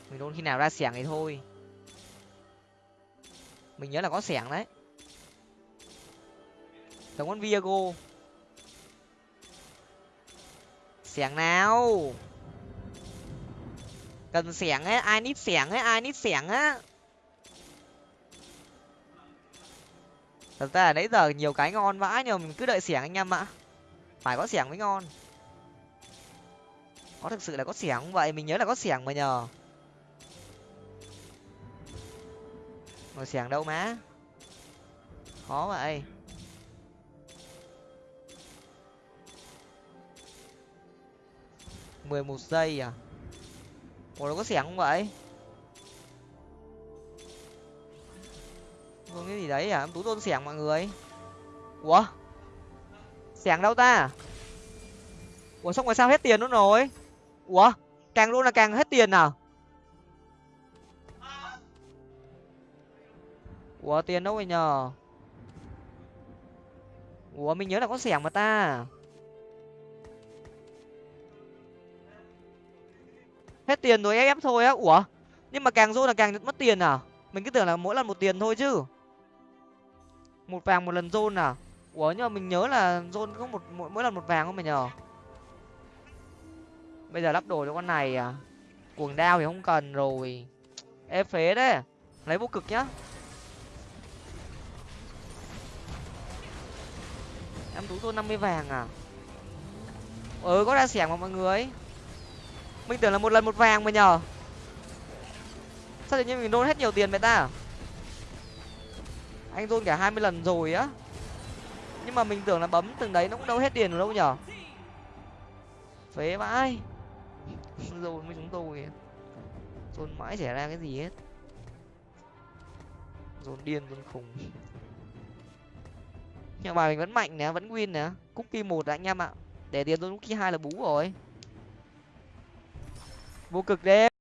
mình đôn khi nào ra xẻng thì thôi. Mình nhớ là có xẻng đấy. Giống con viago. Xẻng nào? Cần xẻng ấy ai nít xẻng ấy ai nít xẻng á. Thật ra là nãy giờ nhiều cái ngon vãi nhưng mà mình cứ đợi xẻng anh em ạ. Phải có xẻng mới ngon. Có thực sự là có xẻng không vậy? Mình nhớ là có xẻng mà nhờ. Ngồi xẻng đâu má? Khó vậy mười một giây à? Ủa nó có xẻng không vậy? Không cái gì đấy à em tú tôn xẻng mọi người. Ủa? Xẻng đâu ta? Ủa, xong rồi sao hết tiền luôn rồi? Ủa? Càng luôn là càng hết tiền à? Ủa tiền đâu rồi nhờ? Ủa mình nhớ là có xẻng mà ta. Hết tiền rồi ép thôi á. Ủa? Nhưng mà càng rôn là càng mất tiền à? Mình cứ tưởng là mỗi lần một tiền thôi chứ. Một vàng một lần rôn à? Ủa nhưng mà mình nhớ là rôn có một mỗi, mỗi lần một vàng không mày nhờ? Bây giờ lắp đồ cho con này à? Cuồng đao thì không cần rồi. Ê phế đấy. Lấy vô cực nhá. Em tú tôi năm mươi vàng à? Ừ có ra xẻng mà mọi người. Mình tưởng là một lần một vàng mà nhờ. Sao tự nhiên mình nôn hết nhiều tiền vậy ta? Anh rôn cả hai mươi lần rồi á. Nhưng mà mình tưởng là bấm từng đấy nó cũng đâu hết tiền đâu nhở phế vãi. (laughs) Rôn với chúng tôi. Rôn mãi xảy ra cái gì hết. Rôn điên rôn khùng nhưng mà bài mình vẫn mạnh nè, vẫn win nè. Cookie một anh em ạ. Để tiền tôi cookie hai là bú rồi. Vô cực đêm